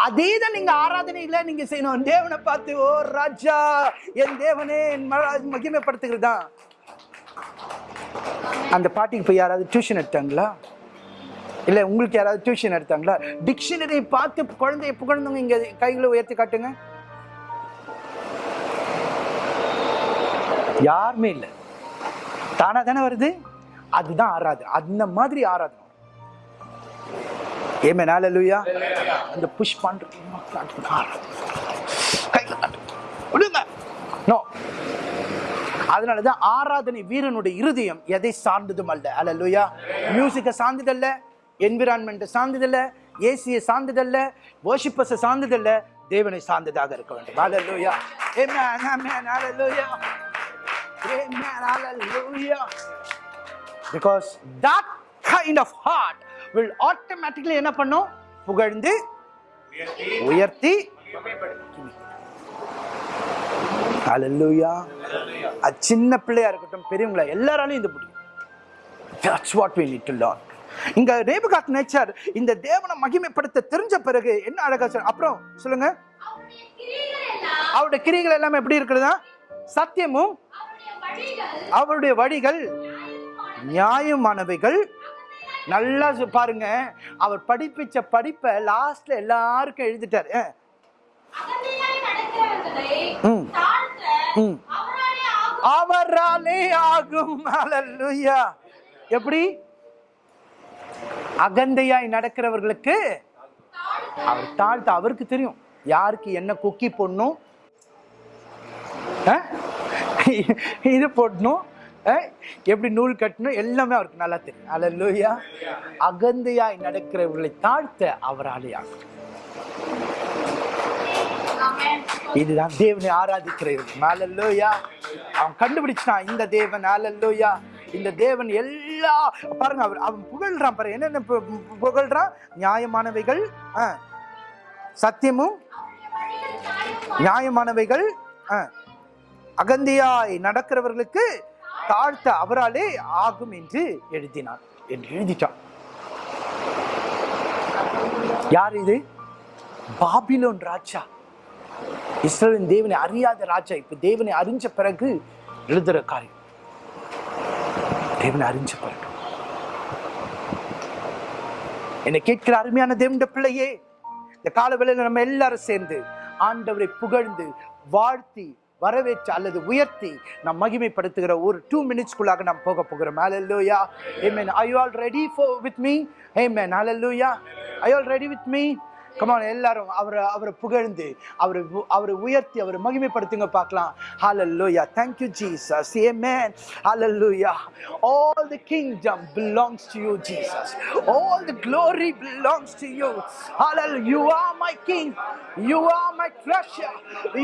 அதே தான் நீங்க ஆராதனையில நீங்க செய்யணும். தேவனை பார்த்து ஓ ராஜா என் தேவனே என் மகிமைப்படுத்துகிறதா தான் அந்த பாட்டிக்கு போய் யாராவது டியூஷன் எடுத்தாங்களா? இல்ல உங்களுக்கு யாராவது டியூஷன் எடுத்தாங்களா? டிக்ஷனரி பார்த்து குழந்தைய புகழ்ந்தவங்க இங்க கைகளை உயர்த்தி காட்டுங்க. யாருமே இல்லை. தானா தானே வருது? அதுதான் ஆராதனை. அந்த மாதிரி ஆராதனை. ஏமே லூயா அந்த புஷ் பண்றது நோ அதனாலதான் ஆராதனை வீரனுடைய இருதயம் எதை சார்ந்ததும் அல்ல அல்லலுயா மியூசிக்கை சார்ந்ததல்ல என்விரான்மெண்ட்டை சார்ந்ததல்ல ஏசியை சார்ந்ததல்ல வர்ஷிப்பஸை சார்ந்ததல்ல தேவனை சார்ந்ததாக இருக்க வேண்டும். அல்லலுயா ஆமென் amen hallelujah amen hallelujah because that kind of heart will automatically என்ன பண்ணும்? புகழ்ந்து உயர்த்தி ஹalleluya அது சின்ன பிள்ளையா இருக்கட்டும் பெரியவங்களா எல்லாராலையும் இது முடியும். That's what we need to learn. இங்க ரேபகாத் நேச்சர் இந்த தேவனை மகிமைப்படுத்த தெரிஞ்ச பிறகு என்ன அழகா சொல் அப்புறம் சொல்லுங்க. அவருடைய கிரிகள் எல்லாமே எப்படி இருக்கிறதா? சத்தியமும் அவருடைய வழிகள் நியாயமானவைகள். நல்லா பாருங்க அவர் படிப்பிச்ச படிப்பை லாஸ்ட்ல எல்லாருக்கும் எழுதிட்டாரு. ம். ம். அவராலே ஆகும். அவராலே எப்படி? அகந்தையாய் நடக்கிறவர்களுக்கு அவர் தாழ்த்த அவருக்கு தெரியும். யாருக்கு என்ன குக்கி போடணும்? இது போடணும். எப்படி நூல் கட்டணும்? எல்லாமே அவருக்கு நல்லா தெரியும். அல்லேலூயா அகந்தையாய் நடக்கிறவர்களை தாழ்த்த அவராலே ஆகும். இதுதான் தேவனை ஆராதிக்கிறது மேலல்லோயா அவன் கண்டுபிடிச்சான் இந்த தேவன் ஹalleluya இந்த தேவன் எல்லா பாருங்க அவர் அவன் புகழ்றான் பாருங்க என்னென்ன பு- புகழ்றான்? நியாயமானவைகள் சத்தியமும் நியாயமானவைகள் அகந்தியாய் நடக்கிறவர்களுக்கு தாழ்த்த அவராலே ஆகும் என்று எழுதினான் என்று எழுதிட்டான். யார் இது? பாபிலோன் ராஜா. இஸ்ரேலின் தேவனை அறியாத ராஜா இப்ப தேவனை அறிஞ்ச பிறகு எழுதுற காரியம். தேவனை அறிஞ்ச பிறகு. என்னை கேட்கிற அருமையான தேவனுடைய பிள்ளையே இந்த காலவேளையில நம்ம எல்லாரும் சேர்ந்து ஆண்டவரை புகழ்ந்து வாழ்த்தி வரவேற்று அல்லது உயர்த்தி நாம் மகிமைப்படுத்துகிற ஒரு டூ மினிட்ஸ்க்குள்ளாக நாம் போக போகிறோம். Hallelujah amen. Are you all ready for with me? Amen. Hallelujah. Are you all ready with me? come on எல்லாரும் அவரை அவரை புகழ்ந்து அவரை உ- அவரை உயர்த்தி அவரை மகிமைப்படுத்துங்க பார்க்கலாம் hallelujah thank you jesus amen hallelujah all the kingdom belongs to you jesus all the glory belongs to you hallelujah you are my king you are my treasure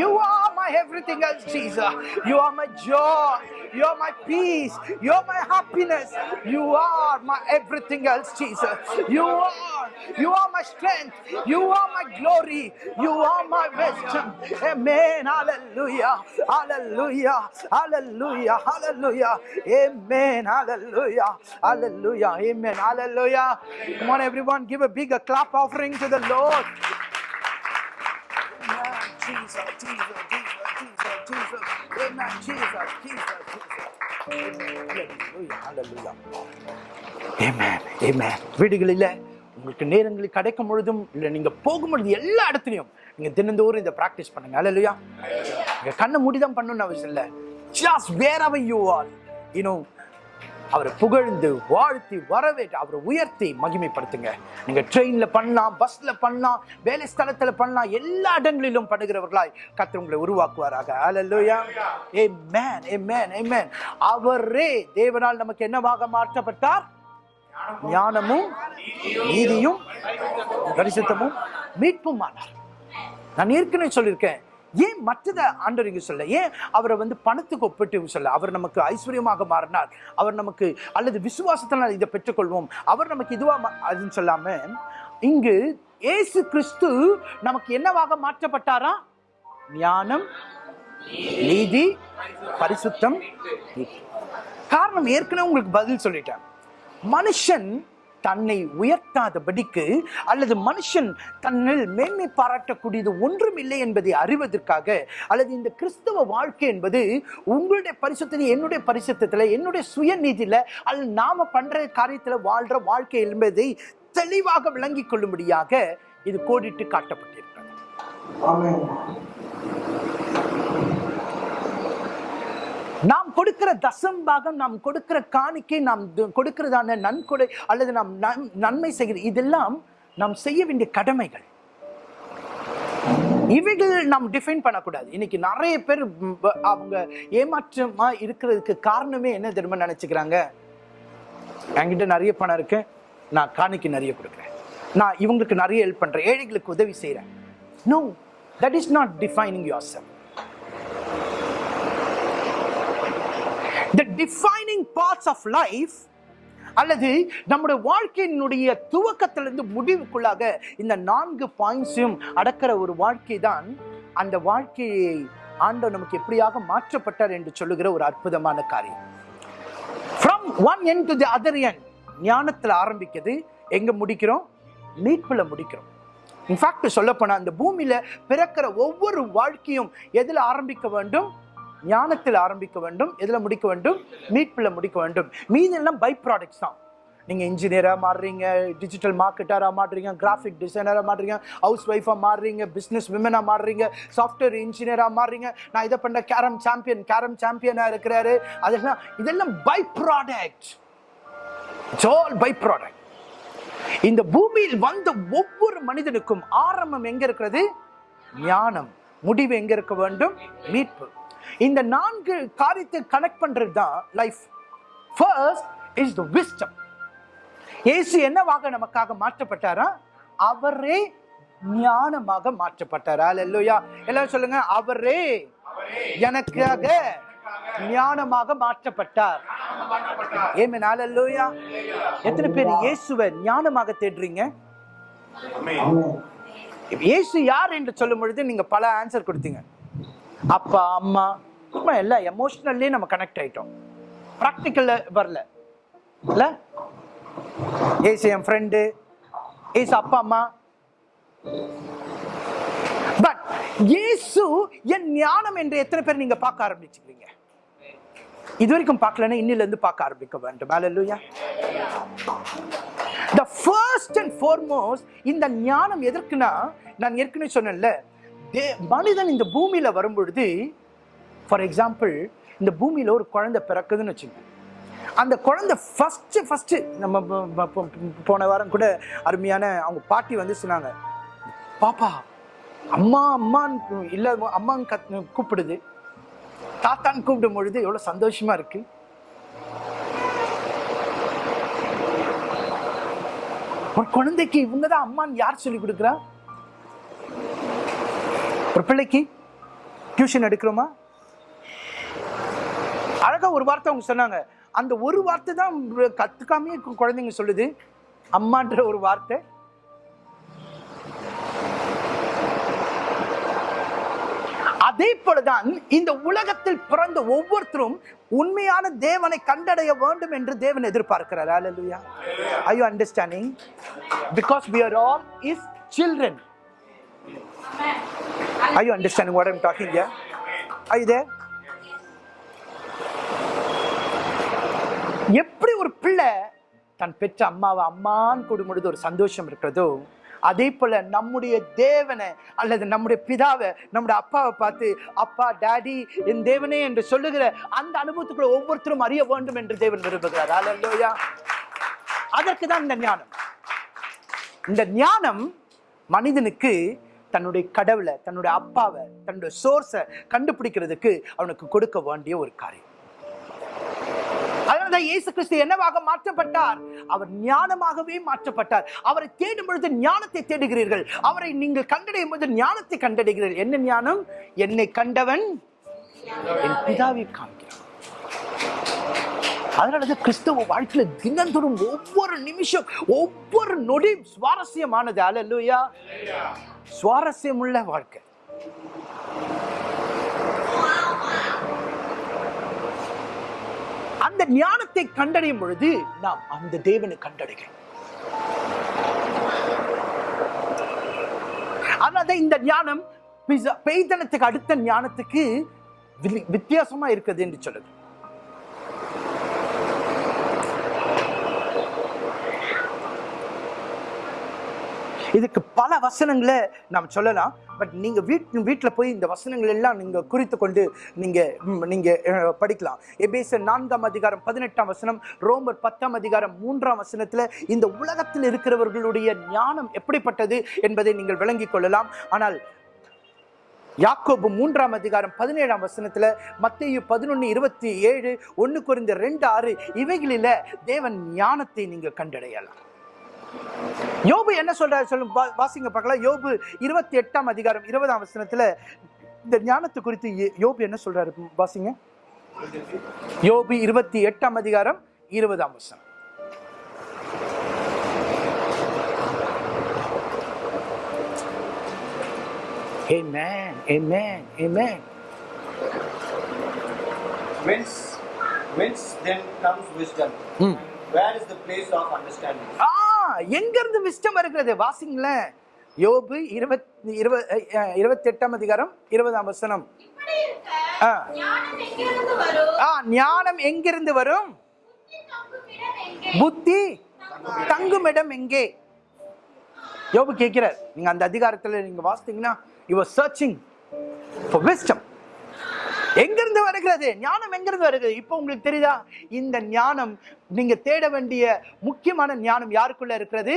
you are my everything else jesus you are my joy you are my peace you are my happiness you are my everything else jesus you are you are my strength you you are my glory. You are my wisdom. Amen. Hallelujah. Hallelujah. Hallelujah. Hallelujah. Amen. Hallelujah. Hallelujah. Amen. Hallelujah. Come on, everyone. Give a big clap offering to the Lord. Amen. Jesus, Jesus, Jesus, Jesus, Jesus. Amen. Jesus, Jesus, Jesus. Hallelujah. Hallelujah. Amen. Amen. വീടുകളിലെ உங்களுக்கு நேரங்களில் கிடைக்கும் பொழுதும் இல்லை நீங்கள் போகும் பொழுது எல்லா இடத்துலையும் நீங்கள் தினந்தோறும் இதை ப்ராக்டிஸ் பண்ணுங்க. அல்லையா நீங்கள் கண்ணை மூடிதான் பண்ணணும்னு அவசியம் இல்லை. Just wherever you are you know அவரை புகழ்ந்து வாழ்த்தி வரவேற்று அவரை உயர்த்தி மகிமைப்படுத்துங்க. நீங்கள் ட்ரெயினில் பண்ணலாம் பஸ்ஸில் பண்ணலாம் வேலை ஸ்தலத்தில் பண்ணலாம் எல்லா இடங்களிலும் பண்ணுகிறவர்களாய் கர்த்தர் உங்களை உருவாக்குவாராக. Hallelujah A May a man amen அவரே தேவனால் நமக்கு என்னவாக மாற்றப்பட்டார்? ஞானமும் நீதியும் பரிசுத்தமும் மீட்புமானார் நான் ஏற்கனவே சொல்லியிருக்கேன். ஏன் மற்றதை ஆண்டவர் இங்க சொல்ல? ஏன் அவரை வந்து பணத்துக்கு ஒப்பிட்டு சொல்ல? அவர் நமக்கு ஐஸ்வர்யமாக மாறினார். அவர் நமக்கு அல்லது விசுவாசத்தினால் இதை பெற்றுக்கொள்வோம். அவர் நமக்கு இதுவாக மா- அதுன்னு சொல்லாம இங்கு ஏசு கிறிஸ்து நமக்கு என்னவாக மாற்றப்பட்டாரா? ஞானம் நீதி பரிசுத்தம் காரணம் ஏற்கனவே உங்களுக்கு பதில் சொல்லிட்டேன். மனுஷன் தன்னை உயர்த்தாதபடிக்கு அல்லது மனுஷன் தன்னில் மேன்மை பாராட்டக்கூடியது ஒன்றும் இல்லை என்பதை அறிவதற்காக அல்லது இந்த கிறிஸ்தவ வாழ்க்கை என்பது உங்களுடைய பரிசுத்தில் என்னுடைய பரிசுத்தத்தில் என்னுடைய சுயநீதியில அல்லது நாம பண்ற காரியத்தில் வாழ்ற வாழ்க்கை என்பதை தெளிவாக விளங்கிக் கொள்ளும்படியாக இது கோடிட்டு காட்டப்பட்டிருக்கிறது. நாம் கொடுக்கிற தசம் பாகம் நாம் கொடுக்கிற காணிக்கை நாம் கொடுக்கிறதான நன்கொடை அல்லது நாம் நன்மை செய்கிற இதெல்லாம் நாம் செய்ய வேண்டிய கடமைகள். இவைகள் நாம் டிஃபைன் பண்ணக்கூடாது. இன்னைக்கு நிறைய பேர் அவங்க ஏமாற்றமா இருக்கிறதுக்கு காரணமே என்ன தெரியுமா நினைச்சுக்கிறாங்க? என்கிட்ட நிறைய பணம் இருக்கு. நான் காணிக்கு நிறைய கொடுக்குறேன். நான் இவங்களுக்கு நிறைய ஹெல்ப் பண்றேன். ஏழைகளுக்கு உதவி செய்யறேன் no that is not defining yourself the defining parts of life அல்லது நம்முடைய வாழ்க்கையினுடைய துவக்கத்திலிருந்து முடிவுக்குள்ளாக இந்த நான்கு பாயிண்ட்ஸையும் அடக்கிற ஒரு வாழ்க்கை தான் அந்த வாழ்க்கையை ஆண்டவர் நமக்கு எப்படியாக மாற்றப்பட்டார் என்று சொல்லுகிற ஒரு அற்புதமான காரியம். From one end to the other end ஞானத்தில் ஆரம்பிக்கிறது எங்கே முடிக்கிறோம்? மீட்பில் முடிக்கிறோம். இன்ஃபேக்ட் சொல்லப்போனால் அந்த பூமியில் பிறக்கிற ஒவ்வொரு வாழ்க்கையும் எதில் ஆரம்பிக்க வேண்டும்? ஞானத்தில் ஆரம்பிக்க வேண்டும் எதில் முடிக்க வேண்டும்? மீட்பில் முடிக்க வேண்டும். மீதி எல்லாம் பை ப்ராடக்ட்ஸ் தான். நீங்கள் இன்ஜினியராக மாறுறீங்க டிஜிட்டல் மார்க்கெட்டாராக மாறுறீங்க கிராஃபிக் டிசைனராக மாறுறீங்க ஹவுஸ் ஒய்ஃபாக மாறுறீங்க பிஸ்னஸ் விமனாக மாறுறீங்க சாஃப்ட்வேர் இன்ஜினியராக மாறுறீங்க. நான் இதை பண்ண கேரம் சாம்பியன் கேரம் சாம்பியனாக இருக்கிறாரு. அதெல்லாம் இதெல்லாம் by product all by product இந்த பூமியில் வந்த ஒவ்வொரு மனிதனுக்கும் ஆரம்பம் எங்க இருக்கிறது? ஞானம். முடிவு எங்க இருக்க வேண்டும்? மீட்பு. இந்த நான்கு காரியத்தை கனெக்ட் பண்றது தான் life first is the wisdom Yesu என்னவாக நமக்காக மாற்றப்பட்டாரா? அவரே ஞானமாக மாற்றப்பட்டாரா? அல்லேலூயா எல்லாரும் சொல்லுங்க அவரே எனக்காக ஞானமாக மாற்றப்பட்டார். ஏமே அல்லேலூயா எத்தனை பேர் இயேசுவை ஞானமாக தேடுறீங்க? இயேசு யார் என்று சொல்லும் பொழுது நீங்க பல ஆன்சர் கொடுத்தீங்க. அப்பா அம்மா சும்மா எல்லாம் எமோஷ்னல்லி நம்ம கனெக்ட் ஆயிட்டோம். ப்ராக்டிக்கல்ல வரல. இல்ல? ஏசு என் ஃப்ரெண்டு ஏசு அப்பா அம்மா. பட் இயேசு என் ஞானம் என்று எத்தனை பேர் நீங்க பார்க்க ஆரம்பிச்சுக்கிறீங்க இது வரைக்கும் பார்க்கலன்னா இன்னில இருந்து பார்க்க ஆரம்பிக்க வேண்டும். ஹalleluya the first and foremost இந்த ஞானம் எதற்குனா நான் ஏற்கனவே சொன்னேன்ல தே- மனிதன் இந்த பூமியில் வரும்பொழுது ஃபார் எக்ஸாம்பிள் இந்த பூமியில் ஒரு குழந்தை பிறக்குதுன்னு வச்சுங்க. அந்த குழந்தை ஃபஸ்ட்டு ஃபஸ்ட்டு நம்ம போன வாரம் கூட அருமையான அவங்க பாட்டி வந்து சொன்னாங்க பாப்பா அம்மா அம்மான்னு இல்லை அம்மான்னு கத் கூப்பிடுது. தாத்தான்னு கூப்பிடும் பொழுது எவ்வளோ சந்தோஷமாக இருக்கு? ஒரு குழந்தைக்கு இவங்க தான் அம்மான்னு யார் சொல்லி கொடுக்குறா? ஒரு பிள்ளைக்கு டியூஷன் எடுக்கிறோமா? அழகா ஒரு வார்த்தை அவங்க சொன்னாங்க. அந்த ஒரு வார்த்தை தான் கத்துக்காமே குழந்தைங்க சொல்லுது. அம்மான்ற ஒரு வார்த்தை. அதே போலதான் இந்த உலகத்தில் பிறந்த ஒவ்வொருத்தரும் உண்மையான தேவனை கண்டடைய வேண்டும் என்று தேவன் எதிர்பார்க்கிறார். அலலுயா are you understanding? Because we are all his are you understanding what i'm talking here? Are you there? எப்படி ஒரு பிள்ளை தன் பெற்ற அம்மாவை அம்மான்னு கூடும்பொழுது ஒரு சந்தோஷம் இருக்கிறதோ அதே போல நம்முடைய தேவனை அல்லது நம்முடைய பிதாவை நம்முடைய அப்பாவை பார்த்து அப்பா டாடி என் தேவனே என்று சொல்லுகிற அந்த அனுபவத்துக்குள்ள ஒவ்வொருத்தரும் அறிய வேண்டும் என்று தேவன் விரும்புகிறார். அல்லையா அதற்கு தான் இந்த ஞானம். இந்த ஞானம் மனிதனுக்கு தன்னுடைய கடவுளை தன்னுடைய அப்பாவை தன்னுடைய சோர்ஸை கண்டுபிடிக்கிறதுக்கு அவனுக்கு கொடுக்க வேண்டிய ஒரு காரியம். அதனால்தான் இயேசு கிறிஸ்து என்னவாக மாற்றப்பட்டார்? அவர் ஞானமாகவே மாற்றப்பட்டார். அவரை தேடும் பொழுது ஞானத்தை தேடுகிறீர்கள். அவரை நீங்கள் கண்டடையும் போது ஞானத்தை கண்டடைகிறீர்கள். என்ன ஞானம்? என்னை கண்டவன் என் பிதாவை காண்கிறான். அதனாலதான் கிறிஸ்தவ வாழ்க்கையில தினந்தோறும் ஒவ்வொரு நிமிஷம் ஒவ்வொரு நொடியும் சுவாரஸ்யமானது. அல்லா சுவாரஸ்யமுள்ள வாழ்க்கை. அந்த ஞானத்தை கண்டடையும் பொழுது நாம் அந்த தேவனை கண்டடைகிறோம். அதனால இந்த ஞானம் பெய்தனத்துக்கு அடுத்த ஞானத்துக்கு வி- வித்தியாசமா இருக்குது என்று சொல்லுது. இதுக்கு பல வசனங்களை நாம் சொல்லலாம். பட் நீங்கள் வீட் வீட்டில் போய் இந்த வசனங்கள் எல்லாம் நீங்கள் குறித்து கொண்டு நீங்கள் நீங்கள் படிக்கலாம். எபேச நான்காம் அதிகாரம் பதினெட்டாம் வசனம் ரோமர் பத்தாம் அதிகாரம் மூன்றாம் வசனத்தில் இந்த உலகத்தில் இருக்கிறவர்களுடைய ஞானம் எப்படிப்பட்டது என்பதை நீங்கள் விளங்கிக் கொள்ளலாம். ஆனால் யாக்கோபு மூன்றாம் அதிகாரம் பதினேழாம் வசனத்தில் மத்திய பதினொன்று இருபத்தி ஏழு ஒன்று குறைந்த ரெண்டு ஆறு இவைகளில் தேவன் ஞானத்தை நீங்கள் கண்டடையலாம். யோபு என்ன சொல்றாரு சொல்லும் வாசிங்க பார்க்கலாம் யோபு இருபத்தி எட்டாம் அதிகாரம் இருபதாம் வசனத்துல இந்த ஞானத்தை குறித்து யோபு என்ன சொல்றாரு வாசிங்க யோபு இருபத்தி எட்டாம் அதிகாரம் இருபதாம் வசனம் Amen. Amen. Amen. Whence, whence then comes wisdom? ம். Where is the place of understanding? ஆ எங்க இருந்து விஸ்டம் வருகிறது? வாசிங்களேன் யோபு இருபத் இருபது இருபத்தி எட்டாம் அதிகாரம் இருபதாம் வசனம். ஞானம் எங்கிருந்து வரும்? எங்கிருந்து புத்தி தங்குமிடம் எங்கே? யோபு கேட்கிறார். நீங்க அந்த அதிகாரத்துல நீங்க வாசித்தீங்கன்னா யுவர் சர்ச்சிங் ஃபார் wisdom. எங்கிருந்து வருகிறது? ஞானம் எங்கிருந்து வருகிறது? இப்போ உங்களுக்கு தெரியுதா? இந்த ஞானம் நீங்க தேட வேண்டிய முக்கியமான ஞானம் யாருக்குள்ள இருக்கிறது?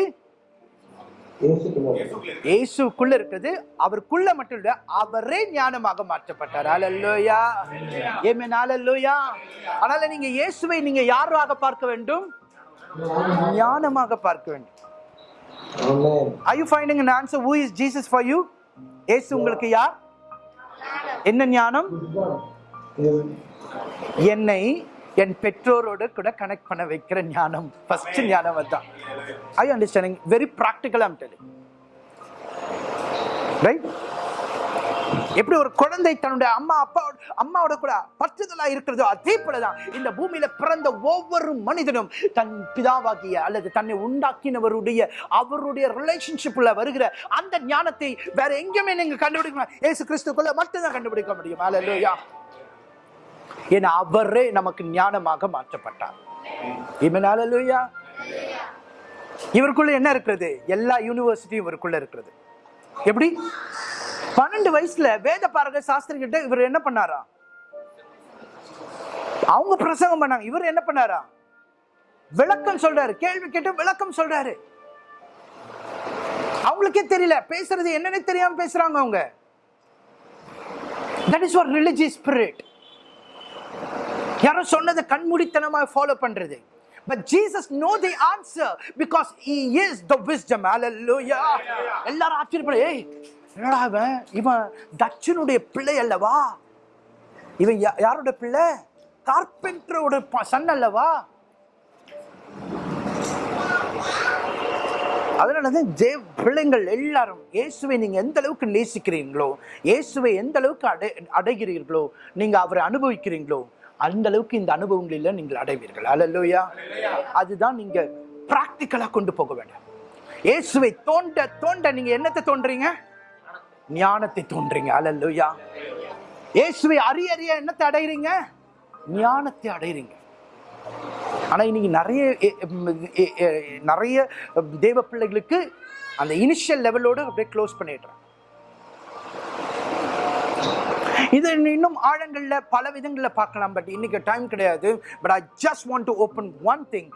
இயேசுக்குள்ள இருக்கிறது. அவருக்குள்ள மட்டும் இல்ல அவரே ஞானமாக மாற்றப்பட்டார். அல்லேலூயா ஏமேன் அல்லேலூயா அதனால நீங்க இயேசுவை நீங்க யாராக பார்க்க வேண்டும்? ஞானமாக பார்க்க வேண்டும். Are you finding an answer? Who is Jesus for you? இயேசு உங்களுக்கு யார்? என்ன ஞானம்? என்னை என் பெற்றோரோட கூட கனெக்ட் பண்ண வைக்கிற ஞானம். ஃபர்ஸ்ட் ஞானம் அதான் ஐ அண்டர்ஸ்டாண்டிங் வெரி ப்ராக்டிக்கலா டெலிங் ரைட் எப்படி ஒரு குழந்தை தன்னுடைய அம்மா அப்பா அம்மாவோட கூட பற்றுதலா இருக்கிறதோ அதே போலதான் இந்த பூமியில பிறந்த ஒவ்வொரு மனிதனும் தன் பிதாவாகிய அல்லது தன்னை உண்டாக்கினவருடைய அவருடைய ரிலேஷன்ஷிப்ல வருகிற அந்த ஞானத்தை வேற எங்கேயுமே நீங்க கண்டுபிடிக்கணும் ஏசு கிறிஸ்துக்குள்ள மட்டும்தான் கண்டுபிடிக்க முடியும். அல்லேலூயா ஏன்னா அவரே நமக்கு ஞானமாக மாற்றப்பட்டார். இவன் இவருக்குள்ள என்ன இருக்கிறது? எல்லா யூனிவர்சிட்டியும் இவருக்குள்ள இருக்கிறது. எப்படி? பன்னெண்டு வயசுல வேத பாரக சாஸ்திரி கிட்ட இவர் என்ன பண்ணாரா? அவங்க பிரசங்கம் பண்ணாங்க. இவர் என்ன பண்ணாரா? விளக்கம் சொல்றாரு. கேள்வி கேட்டு விளக்கம் சொல்றாரு. அவங்களுக்கே தெரியல. பேசுறது என்னன்னு தெரியாம பேசுறாங்க அவங்க. தட் இஸ் ஒரு ரிலிஜியஸ் ஸ்பிரிட் யாரோ சொன்னதை கண்மூடித்தனமா ஃபாலோ பண்றது. But Jesus know the answer because he is the wisdom. Hallelujah. எல்லாரும் ஆச்சரியப்பட ஏய் என்னடா இவன்? இவன் தட்சனுடைய பிள்ளை அல்லவா? இவன் யா- யாரோட பிள்ளை? கார்பெண்டரோட சன் அல்லவா? அதனாலதான் தேவ பிள்ளைங்கள் எல்லாரும் இயேசுவை நீங்க எந்த அளவுக்கு நேசிக்கிறீங்களோ இயேசுவை எந்த அளவுக்கு அடை அடைகிறீர்களோ நீங்க அவரை அனுபவிக்கிறீங்களோ அந்த அளவுக்கு இந்த அனுபவங்களில் நீங்கள் அடைவீர்கள். அல்லையா அதுதான் நீங்க பிராக்டிக்கலா கொண்டு போக வேண்டும். இயேசுவை தோண்ட தோண்ட நீங்க என்னத்தை தோன்றீங்க? ஞானத்தை தோன்றீங்க அலல்லுயா இயேசுவை அறிய அறிய என்னத்தை அடைகிறீங்க ஞானத்தை அடைகிறீங்க ஆனால் இன்னைக்கு நிறைய நிறைய தேவ பிள்ளைகளுக்கு அந்த இனிஷியல் லெவலோடு அப்படியே க்ளோஸ் பண்ணிடுறேன். இது இன்னும் ஆழங்களில் பல விதங்களில் பார்க்கலாம் பட் இன்னைக்கு டைம் கிடையாது but I just want to open one thing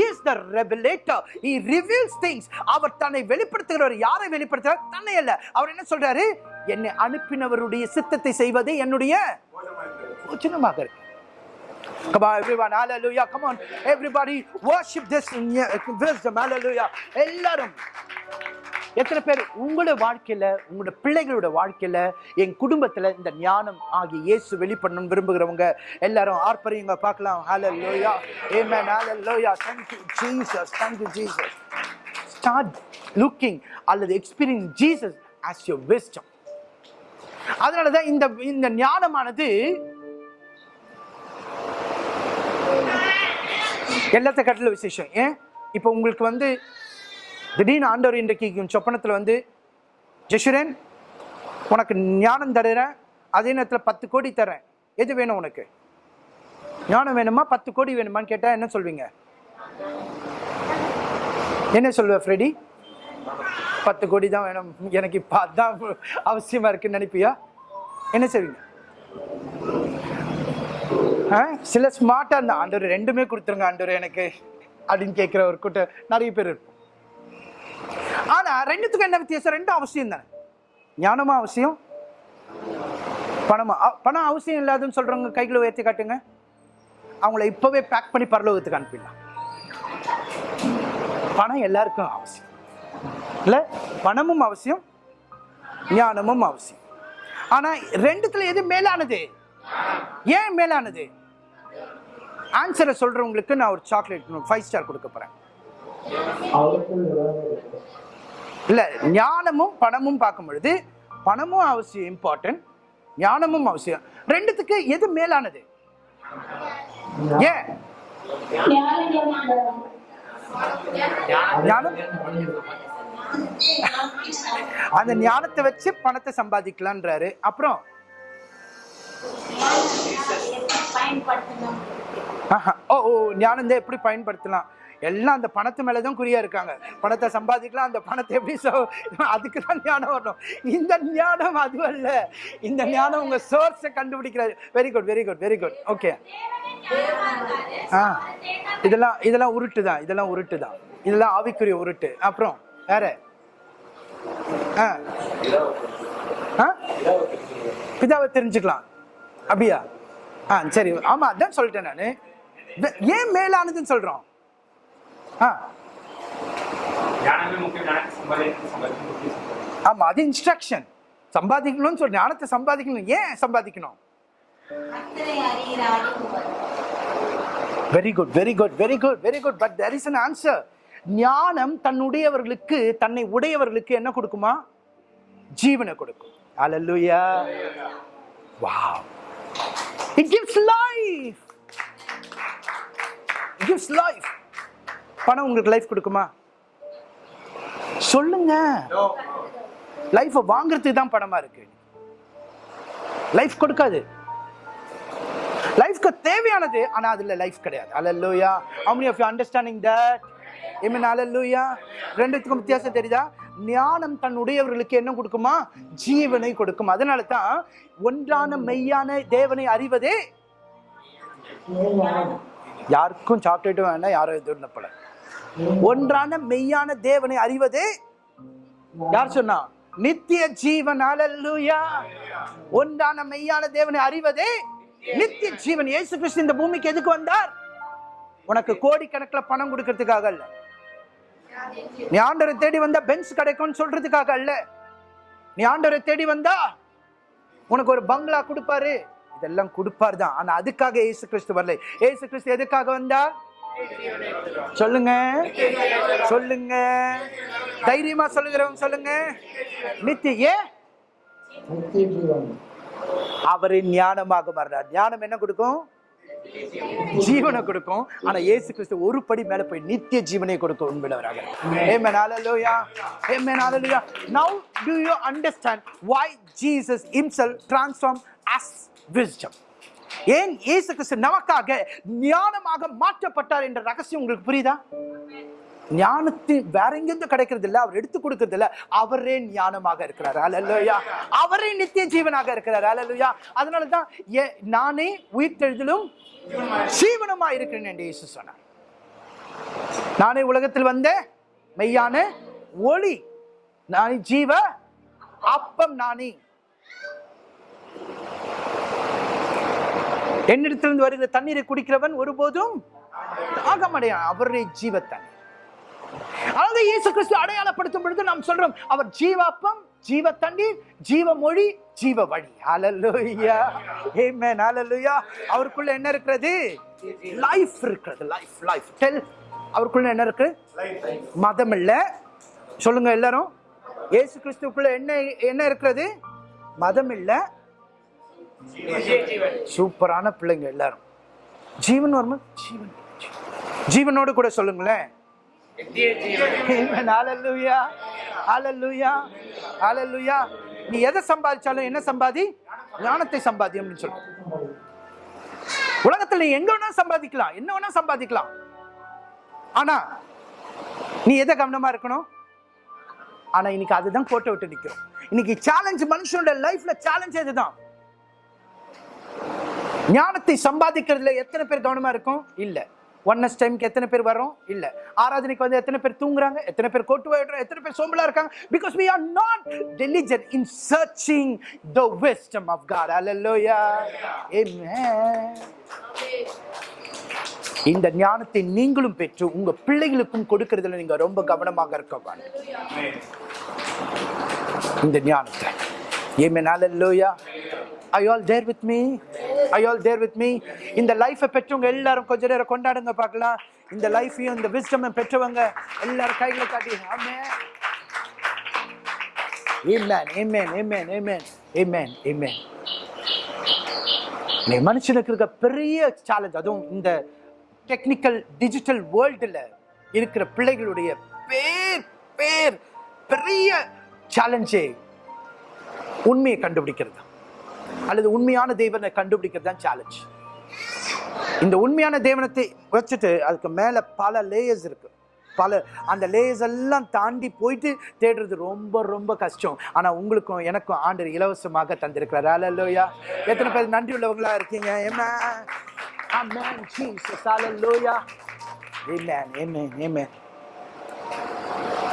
is the revelator he reveals things அவர் தன்னை வெளிப்படுத்துகிறவர் யாரை வெளிப்படுத்துகிறார் தன்னை அல்ல அவர் என்ன சொல்றாரு என்னை அனுப்பினவருடைய சித்தத்தை செய்வதே என்னுடைய போஜனமாக இருக்கு Come on, everyone. Hallelujah. Come on. Everybody worship this in wisdom. Hallelujah. எல்லாரும் எத்தனை பேர் உங்களோட வாழ்க்கையில உங்களோட பிள்ளைகளோட வாழ்க்கையில என் குடும்பத்துல இந்த ஞானம் ஆகிய இயேசு வெளிப்படணும் விரும்புகிறவங்க எல்லாரும் ஆர்ப்பரியுங்க பார்க்கலாம். Hallelujah amen. Hallelujah. Thank Loya thank you Jesus thank you Jesus start looking அல்லது experience Jesus as your wisdom அதனால தான் இந்த இந்த ஞானமானது எல்லாத்த கட்டில விசேஷம். ஏன்? இப்போ உங்களுக்கு வந்து திடீர்னு ஆண்டவர் இன்றைக்கு சொப்பனத்தில் வந்து ஜெஷுரேன் உனக்கு ஞானம் தருகிறேன். அதே நேரத்தில் பத்து கோடி தரேன் எது வேணும் உனக்கு? ஞானம் வேணுமா? பத்து கோடி வேணுமான்னு கேட்டால் என்ன சொல்வீங்க? என்ன சொல்லுவ ஃப்ரெடி? பத்து கோடி தான் வேணும். எனக்கு இப்போ அதான் அவசியமாக இருக்குன்னு நினைப்பியா? என்ன செய்வீங்க? ஆ? சில ஸ்மார்ட்டாக இருந்தால் ஆண்டவர் ரெண்டுமே கொடுத்துருங்க ஆண்டவர் எனக்கு. அப்படின்னு கேட்குற ஒரு கூட்டம் நிறைய பேர் இருக்கும் ஆனா ரெண்டுத்துக்கும் என்ன வித்தியாசம்? ரெண்டும் அவசியம் தானே. ஞானமும் அவசியம் பணமா பணம் அவசியம் இல்லாதுன்னு சொல்றவங்க கைகளை உயர்த்தி காட்டுங்க. அவங்கள இப்பவே பேக் பண்ணி பரலோகத்துக்கு அனுப்பிடலாம். பணம் எல்லாருக்கும் அவசியம். இல்லை? பணமும் அவசியம் ஞானமும் அவசியம். ஆனா ரெண்டுத்துல எது மேலானது? ஏன் மேலானது? ஆன்சரை சொல்றவங்களுக்கு நான் ஒரு சாக்லேட் ஃபைவ் ஸ்டார் கொடுக்க போறேன். இல்லை ஞானமும் பணமும் பார்க்கும் பொழுது பணமும் அவசியம் இம்பார்ட்டன்ட் ஞானமும் அவசியம். ரெண்டுத்துக்கு எது மேலானது? ஏன் ஞானம்? அந்த ஞானத்தை வச்சு பணத்தை சம்பாதிக்கலான்றாரு அப்புறம்? ஓ ஓ ஞானந்தை எப்படி பயன்படுத்தலாம்? எல்லாம் அந்த பணத்து மேலே தான் குறியாக இருக்காங்க. பணத்தை சம்பாதிக்கலாம் அந்த பணத்தை எப்படி சோ- அதுக்கு தான் ஞானம் வரணும். இந்த ஞானம் அது அல்ல. இந்த ஞானம் உங்கள் சோர்ஸை கண்டுபிடிக்கிறாரு very good very good very good okay ah. இதெல்லாம் இதெல்லாம் உருட்டு தான். இதெல்லாம் உருட்டு தான். இதெல்லாம் ஆவிக்குரிய உருட்டு. அப்புறம் வேற? ஆ. ஆ? பிதாவை தெரிஞ்சுக்கலாம். அப்படியா? ஆ சரி. ஆமாம் அதான் சொல்லிட்டேன் நான். ஏன் மேலானதுன்னு சொல்கிறோம் ஆ. ஆமா அது இன்ஸ்ட்ரக்ஷன் சம்பாதிக்கணும்னு சொல்லி ஞானத்தை சம்பாதிக்கணும். ஏன் சம்பாதிக்கணும். Very good very good very good very good but there is an answer ஞானம் தன்னுடையவர்களுக்கு தன்னை உடையவர்களுக்கு என்ன கொடுக்குமா? ஜீவனை கொடுக்கும். Hallelujah wow it gives life it gives life பணம் உங்களுக்கு லைஃப் கொடுக்குமா? சொல்லுங்க. லைஃபை வாங்குறதுக்கு தான் பணமா இருக்கு. லைஃப் கொடுக்காது. லைஃப்க்கு தேவையானது ஆனா அதுல லைஃப் கிடையாது. அல்லேலூயா how many of you understanding that? Amen. அல்லேலூயா ரெண்டுத்துக்கும் வித்தியாசம் தெரியுதா? ஞானம் தன்னுடையவர்களுக்கு என்ன கொடுக்குமா? ஜீவனை கொடுக்கும். அதனால தான் ஒன்றான மெய்யான தேவனை அறிவதே. யாருக்கும் சாக்லேட் வேண்டாம் யாரும் போல ஒன்றான மெய்யான தேவனை அறிவதே யார் சொன்னா? நித்திய ஜீவன் அலல்லுயா ஒன்றான மெய்யான தேவனை அறிவதே நித்திய ஜீவன். இயேசு கிறிஸ்து இந்த பூமிக்கு எதுக்கு வந்தார்? உனக்கு கோடிக்கணக்கில் பணம் கொடுக்கறதுக்காக அல்ல. நீ ஆண்டரை தேடி வந்தா பென்ஸ் கிடைக்கும்னு சொல்றதுக்காக அல்ல. நீ ஆண்டரை தேடி வந்தா உனக்கு ஒரு பங்களா கொடுப்பாரு. இதெல்லாம் கொடுப்பார் தான். ஆனா அதுக்காக இயேசு கிறிஸ்து வரல. இயேசு கிறிஸ்து எதுக்காக வந்தார்? சொல்லுங்க. சொல்லுங்க. தைரியமா சொல்லுகிறவங்க சொல்லுங்க. நித்திய ஏன் அவரின் ஞானமாக மாறினார் ஞானம் என்ன கொடுக்கும்? ஜீவனை கொடுக்கும். ஆனா இயேசு கிறிஸ்து ஒரு படி மேல போய் நித்திய ஜீவனை கொடுக்கும் உண்மையிலவராக Amen. Hallelujah. You understand Now do you understand why Jesus ஏன் இயேசு கிறிஸ்து நமக்காக ஞானமாக மாற்றப்பட்டார் என்ற ரகசியம் உங்களுக்கு புரியுதா? ஞானத்தில் வேற எங்கிருந்து கிடைக்கிறது இல்லை அவர் எடுத்து கொடுக்கறது இல்லை அவரே ஞானமாக இருக்கிறார். அல்லேலூயா அவரே நித்திய ஜீவனாக இருக்கிறார். அல்லேலூயா அதனால தான் ஏ- நானே உயிர்த்தெழுதலும் ஜீவனமா இருக்கிறேன் என்று இயேசு சொன்னார். நானே உலகத்தில் வந்த மெய்யான ஒளி நான் ஜீவ அப்பம் நானே. என்னிடத்திலிருந்து வருகிற தண்ணீரை குடிக்கிறவன் ஒருபோதும் தாகமடையான் அவருடைய ஜீவத்தன் அதாவது இயேசு கிறிஸ்து அடையாளப்படுத்தும் பொழுது நாம் சொல்றோம் அவர் ஜீவாப்பம் ஜீவ தண்ணீர் ஜீவ மொழி ஜீவ வழி ஹalleluya ஏமேன் ஹalleluya அவருக்குள்ள என்ன இருக்கிறது? லைஃப் இருக்கிறது. லைஃப் லைஃப் டெல் அவருக்குள்ள என்ன இருக்கு? மதம் இல்ல. சொல்லுங்க எல்லாரும். இயேசு கிறிஸ்துக்குள்ள என்ன என்ன இருக்கிறது? மதம் இல்லை. சூப்பரான பிள்ளைங்க எல்லாரும். ஜீவன் வருமா? ஜீவன். ஜீவனோடு கூட சொல்லுங்களேன். நீ எதை சம்பாதிச்சாலும் என்ன சம்பாதி? ஞானத்தை சம்பாதி அப்படின்னு சொல்லு உலகத்துல நீ எங்க வேணா சம்பாதிக்கலாம். என்ன வேணா சம்பாதிக்கலாம். ஆனா நீ எதை கவனமா இருக்கணும்? ஆனா இன்னைக்கு அதுதான் கோட்டை விட்டு நிக்கிறோம். இன்னைக்கு சேலஞ்ச் மனுஷனோட லைஃப்ல சேலஞ்ச் இதுதான் ஞானத்தை சம்பாதிக்கிறதுல எத்தனை பேர் கவனமா இருக்கும்? இல்ல. ஒன்னஸ் டைம்க்கு எத்தனை பேர் வரோம் இல்ல. ஆராதனைக்கு வந்து எத்தனை பேர் தூங்குறாங்க? எத்தனை பேர் கோட்டு வாயிடுறோம் எத்தனை பேர் சோம்பலா இருக்காங்க? Because we are not diligent in searching the wisdom of God hallelujah இந்த ஞானத்தை நீங்களும் பெற்று உங்க பிள்ளைகளுக்கும் கொடுக்கறதுல நீங்க ரொம்ப கவனமாக இருக்க வேண்டும். இந்த ஞானத்தை. ஏமே Hallelujah. I all there with me I all there with me இந்த லைஃபை பெற்றவங்க எல்லாரும் கொஞ்ச நேரம் கொண்டாடுங்க பார்க்கலாம் இந்த லைஃபையும் இந்த விஸ்டம் பெற்றவங்க எல்லாரும் கைகளை காட்டி Amen. Amen. Amen. Amen. Amen. Amen. Amen. மனுஷனுக்கு இருக்க பெரிய சேலஞ்ச் அதுவும் இந்த டெக்னிக்கல் டிஜிட்டல் வேர்ல்டுல இருக்கிற பிள்ளைகளுடைய பேர் பேர் பெரிய சேலஞ்சே உண்மையை கண்டுபிடிக்கிறது தான். அல்லது உண்மையான தெய்வனை கண்டுபிடிக்கிறது தான் சேலஞ்ச் இந்த உண்மையான தேவனத்தை வச்சுட்டு அதுக்கு மேலே பல லேயர்ஸ் இருக்கு பல அந்த லேயர்ஸ் எல்லாம் தாண்டி போயிட்டு தேடுறது ரொம்ப ரொம்ப கஷ்டம் ஆனால் உங்களுக்கும் எனக்கும் ஆண்டு இலவசமாக தந்திருக்கிறார் அல்லையா எத்தனை பேர் நன்றி உள்ளவங்களா இருக்கீங்க Amen. Amen. Jesus. Hallelujah. Amen. Amen. Amen.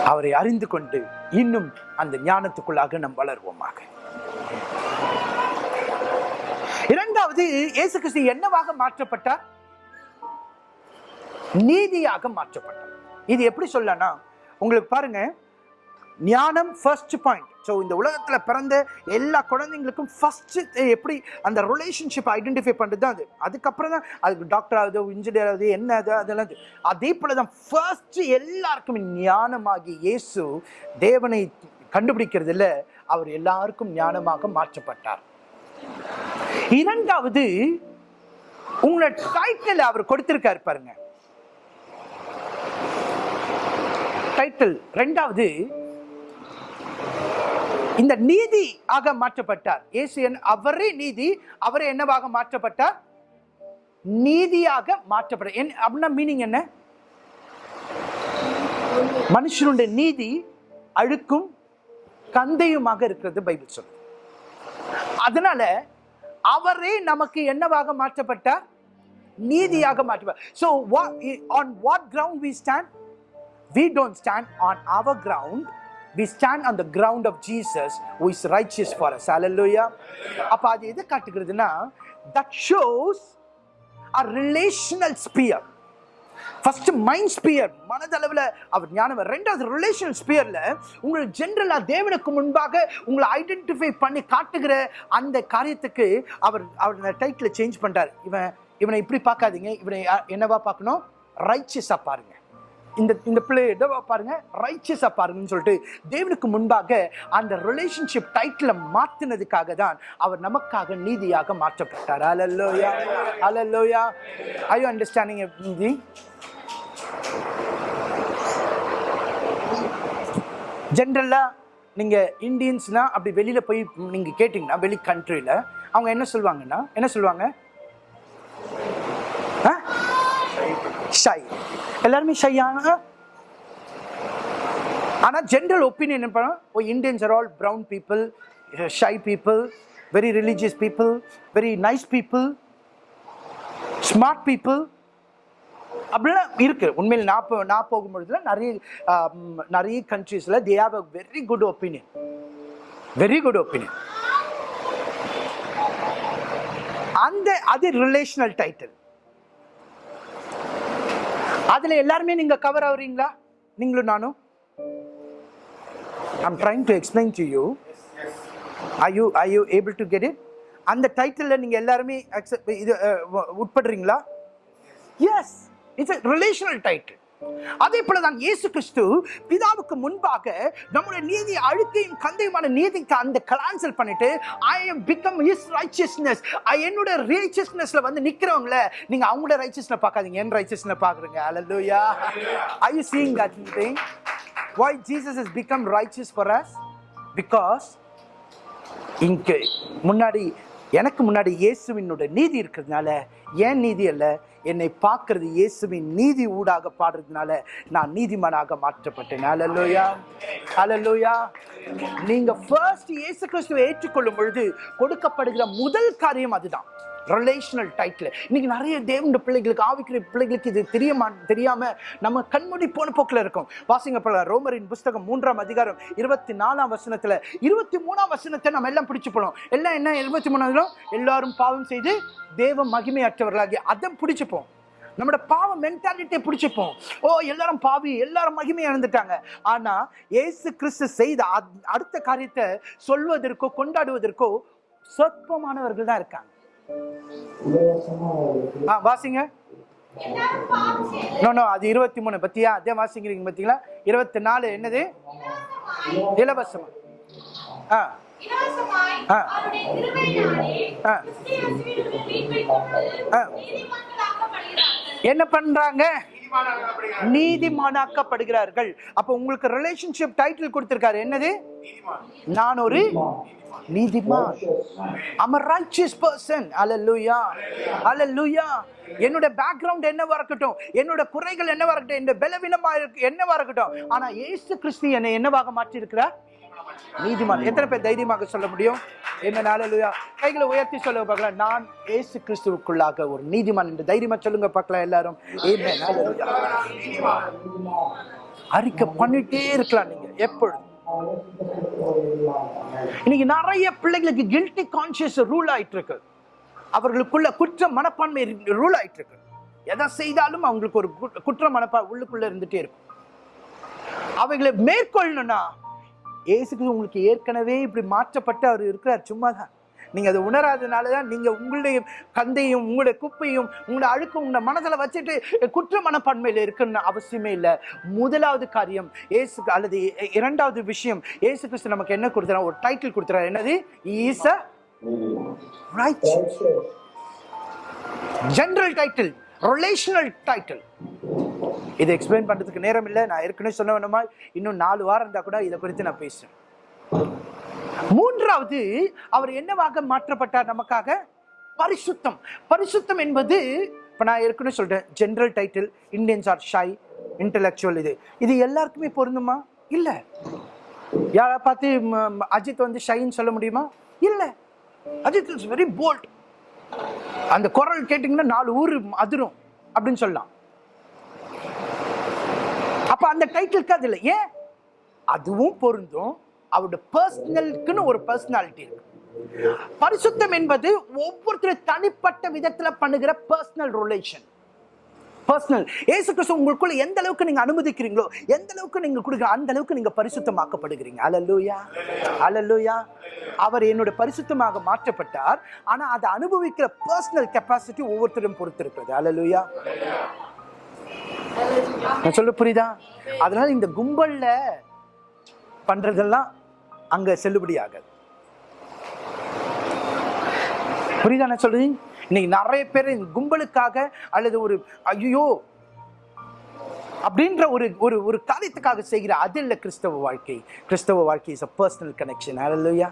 அவரை அறிந்து கொண்டு இன்னும் அந்த ஞானத்துக்குள்ளாக நாம் வளர்வோமாக இரண்டாவது இயேசு கிறிஸ்து என்னவாக மாற்றப்பட்டார்? நீதியாக மாற்றப்பட்டார். இது எப்படி சொல்லனா உங்களுக்கு பாருங்க ஞானம் ஃபர்ஸ்ட் பாயிண்ட் ஸோ இந்த உலகத்தில் பிறந்த எல்லா குழந்தைங்களுக்கும் ஃபஸ்ட்டு எப்படி அந்த ரிலேஷன்ஷிப் ஐடென்டிஃபை பண்ணுறது தான் அது. அதுக்கப்புறம் தான் அதுக்கு டாக்டர் ஆகுது இன்ஜினியர் ஆகுது என்ன அது அதெல்லாம் அது. அதே போல் தான் ஃபர்ஸ்ட்டு எல்லாருக்கும் ஞானமாகி இயேசு தேவனை கண்டுபிடிக்கிறதுல அவர் எல்லாருக்கும் ஞானமாக மாற்றப்பட்டார். இரண்டாவது உங்களோட டைட்டில் அவர் கொடுத்திருக்காரு பாருங்க. டைட்டில் ரெண்டாவது இந்த நீதி ஆக மாற்றப்பட்டார். இயேசு அவரே நீதி அவரே என்னவாக மாற்றப்பட்டார்? நீதியாக மாற்றப்பட்டார். என்ன அப்படின்னா மீனிங் என்ன? மனுஷனுடைய நீதி அழுக்கும் கந்தையுமாக இருக்கிறது பைபிள் சொல்லுது. அதனால அவரே நமக்கு என்னவாக மாற்றப்பட்டார் நீதியாக மாற்றப்பட்டார் so what on what ground we stand we don't stand on our ground we stand on the ground of jesus who is righteous for us hallelujah அப்ப அது எது காட்டுகிறதுனா that shows a relational sphere first mind sphere மனதளவில் அவர் ஞானம் ரெண்டாவது relational ஸ்பியரில் உங்கள் ஜென்ரலாக தேவனுக்கு முன்பாக உங்களை ஐடென்டிஃபை பண்ணி காட்டுகிற அந்த காரியத்துக்கு அவர் அவர் அந்த டைட்டில் சேஞ்ச் பண்ணுறார் இவன் இவனை இப்படி பார்க்காதீங்க. இவனை என்னவா பார்க்கணும்? ரைச்சியஸாக பாருங்க. இந்த இந்த பிள்ளை என்னவா பாருங்க ரைச்சஸா பாருங்கன்னு சொல்லிட்டு தேவனுக்கு முன்பாக அந்த ரிலேஷன்ஷிப் டைட்டில் மாத்தினதுக்காக தான் அவர் நமக்காக நீதியாக மாற்றப்பட்டார். அலல்லோயா அலல்லோயா ஐ யூ அண்டர்ஸ்டாண்டிங் நீதி ஜென்ரலாக நீங்கள் இந்தியன்ஸ்னால் அப்படி வெளியில் போய் நீங்கள் கேட்டிங்கன்னா வெளி கண்ட்ரியில் அவங்க என்ன சொல்லுவாங்கன்னா என்ன சொல்லுவாங்க? ஷை எல்லாருமே ஷையான ஆனால் ஜென்ரல் ஒப்பீனியன் என்ன பண்ணோம் ஓ Indians are all brown people shy people very religious people very nice people smart people அப்படிலாம் இருக்கு. உண்மையில் நான் போ நான் போகும்பொழுதுல நிறைய நிறைய கண்ட்ரீஸில் they have a very good opinion very good opinion அந்த அது ரிலேஷனல் டைட்டில் அதுல எல்லாருமே நீங்க கவர் ஆகுறீங்களா? நீங்களும் நானும்? I'm trying to explain to you I you I you able to get it அந்த டைட்டிலில் நீங்க எல்லாருமே இது உட்படுறீங்களா? எஸ் இட்ஸ் ரிலேஷனல் டைட்டில் அதே போலதான் இயேசு கிறிஸ்து பிதாவுக்கு முன்பாக நம்முடைய நீதி அழுக்கையும் கந்தையுமான நீதிக்கு அந்த கலான்சல் பண்ணிட்டு I am become is righteousness என்னோட ரைச்சியஸ்னஸ்ல வந்து நிக்கிறவங்கள நீங்க அவங்களோட ரைச்சியஸ்ல பார்க்காதீங்க. என் ரைச்சியஸ்ல பாக்குறீங்க hallelujah I you seeing that thing why Jesus is become righteous for us because இங்கே முன்னாடி எனக்கு முன்னாடி இயேசுவினோட நீதி இருக்கிறதுனால ஏன் நீதி அல்ல? என்னை பார்க்கறது இயேசுவின் நீதி ஊடாக பாடுறதுனால நான் நீதிமானாக மாற்றப்பட்டேன். அலல்லோயா அலல்லோயா நீங்க ஃபர்ஸ்ட் இயேசு கிறிஸ்துவை ஏற்றுக்கொள்ளும் பொழுது கொடுக்கப்படுகிற முதல் காரியம் அதுதான். ரிலேஷனல் டைட்டில் இன்னைக்கு நிறைய தேவண்ட பிள்ளைகளுக்கு ஆவிக்கிற பிள்ளைகளுக்கு இது தெரியாம தெரியாம நம்ம கண்மூடி போன போக்கில் இருக்கும். வாசிங்க போல ரோமரின் புஸ்தகம் மூன்றாம் அதிகாரம் இருபத்தி நாலாம் வசனத்துல இருபத்தி மூணாம் வசனத்தை நம்ம எல்லாம் பிடிச்சு போனோம். எல்லாம் என்ன இருபத்தி மூணாவதுல எல்லாரும் பாவம் செய்து தேவ மகிமையற்றவர்களாகி அதை பிடிச்சுப்போம். நம்மளோட பாவ மென்டாலிட்டியை பிடிச்சிப்போம். ஓ எல்லாரும் பாவி எல்லாரும் மகிமையை இழந்துட்டாங்க ஆனால் ஏசு கிறிஸ்து செய்த அடுத்த காரியத்தை சொல்வதற்கோ கொண்டாடுவதற்கோ சொற்பமானவர்கள் தான் இருக்காங்க. ஆ வாசிங்க. நோ நோ அது இருபத்தி மூணு பத்தியா? அதே வாசிக்கிறீங்க பார்த்தீங்களா இருபத்தி நாலு என்னது? இலவசமா. ஆ. ஆ. ஆ. என்ன பண்றாங்க? நீதிமானாக்கப்படுகிறார்கள். அப்ப உங்களுக்கு ரிலேஷன்ஷிப் டைட்டில் கொடுத்திருக்காரு. என்னது? நான் ஒரு நீதிமான். I'm a righteous person. Hallelujah. Hallelujah. என்னோட பேக்ரவுண்ட் என்னவா இருக்கட்டும் என்னோட குறைகள் என்னவா இருக்கட்டும் என்னோட பலவீனமா இருக்கு என்னவா இருக்கட்டும். ஆனா இயேசு கிறிஸ்து என்னை என்னவாக மாற்றி இருக்கிறார் நீதிமான். எத்தனை பேர் தைரியமாக சொல்ல முடியும்? என்ன ஹalleluya கைகளை உயர்த்தி சொல்லுங்க பார்க்கலாம். நான் ஏசு கிறிஸ்துவுக்குள்ளாக ஒரு நீதிமான் என்று தைரியமா சொல்லுங்க பார்க்கலாம் எல்லாரும். ஆமென் அறிக்கை பண்ணிட்டே இருக்கலாம் நீங்க எப்பொழுது இன்னைக்கு நிறைய பிள்ளைங்களுக்கு கில்ட்டி கான்சியஸ் ரூல் ஆயிட்டு இருக்கு அவர்களுக்குள்ள குற்ற மனப்பான்மை ரூல் ஆயிட்டு இருக்கு எதை செய்தாலும் அவங்களுக்கு ஒரு குற்ற மனப்பா உள்ளுக்குள்ள இருந்துட்டே இருக்கும். அவைகளை மேற்கொள்ளணும்னா இயேசுக்கு உங்களுக்கு ஏற்கனவே இப்படி மாற்றப்பட்டு அவர் இருக்கிறார். சும்மா தான். நீங்கள் அதை உணராதனால தான் நீங்கள் உங்களுடைய கந்தையும் உங்களுடைய குப்பையும் உங்களோட அழுக்கும் உங்களோட மனதில் வச்சுட்டு குற்ற மனப்பான்மையில் இருக்கணும்னு அவசியமே இல்லை. முதலாவது காரியம் ஏசுக்கு அல்லது இரண்டாவது விஷயம் ஏசு கிறிஸ்து நமக்கு என்ன கொடுத்துறா ஒரு டைட்டில் கொடுத்துறாரு என்னது? ஈச right general title relational title இதை எக்ஸ்பிளைன் பண்ணுறதுக்கு நேரம் இல்லை. நான் ஏற்கனவே சொன்ன வேணுமா? இன்னும் நாலு வாரம் இருந்தால் கூட இதை குறித்து நான் பேசுகிறேன் மூன்றாவது அவர் என்னவாக மாற்றப்பட்டார் நமக்காக? பரிசுத்தம். பரிசுத்தம் என்பது இப்போ நான் ஏற்கனவே சொல்கிறேன் general title Indians are shy intellectual இது. இது எல்லாருக்குமே பொருந்துமா? இல்லை. யாரை பார்த்து அஜித் வந்து ஷைன்னு சொல்ல முடியுமா? இல்லை. அஜித் இஸ் வெரி போல்ட் அந்த குரல் கேட்டிங்கன்னா நாலு ஊர் அதிரும் அப்படின்னு சொல்லலாம். அப்போ அந்த டைட்டிலுக்கு அது இல்லை. ஏன்? அதுவும் பொருந்தும். அவருடைய பர்சனலுக்குன்னு ஒரு பர்சனாலிட்டி இருக்கு. பரிசுத்தம் என்பது ஒவ்வொருத்தரும் தனிப்பட்ட விதத்துல பண்ணுகிற personal relation personal Yesu Kristhu உங்களுக்குள்ள எந்த அளவுக்கு நீங்க அனுமதிக்கிறீங்களோ எந்த அளவுக்கு நீங்க கொடுக்குற அந்த அளவுக்கு நீங்க பரிசுத்தமாக்கப்படுகிறீங்க. அலல்லூயா அலல்லூயா அவர் என்னோட பரிசுத்தமாக மாற்றப்பட்டார். ஆனா அதை அனுபவிக்கிற பர்சனல் கெப்பாசிட்டி ஒவ்வொருத்தரும் பொறுத்து இருக்கிறது அலல்லூயா நான் சொல்ல புரியுதா? அதனால இந்த கும்பல்ல பண்றதெல்லாம் அங்க செல்லுபடி ஆகாது. புரியுதா நான் சொல்றது? இன்னைக்கு நிறைய பேர் இந்த கும்பலுக்காக அல்லது ஒரு ஐயோ அப்படின்ற ஒரு ஒரு ஒரு காரியத்துக்காக செய்கிற அது இல்லை கிறிஸ்தவ வாழ்க்கை. கிறிஸ்தவ வாழ்க்கை is a personal connection hallelujah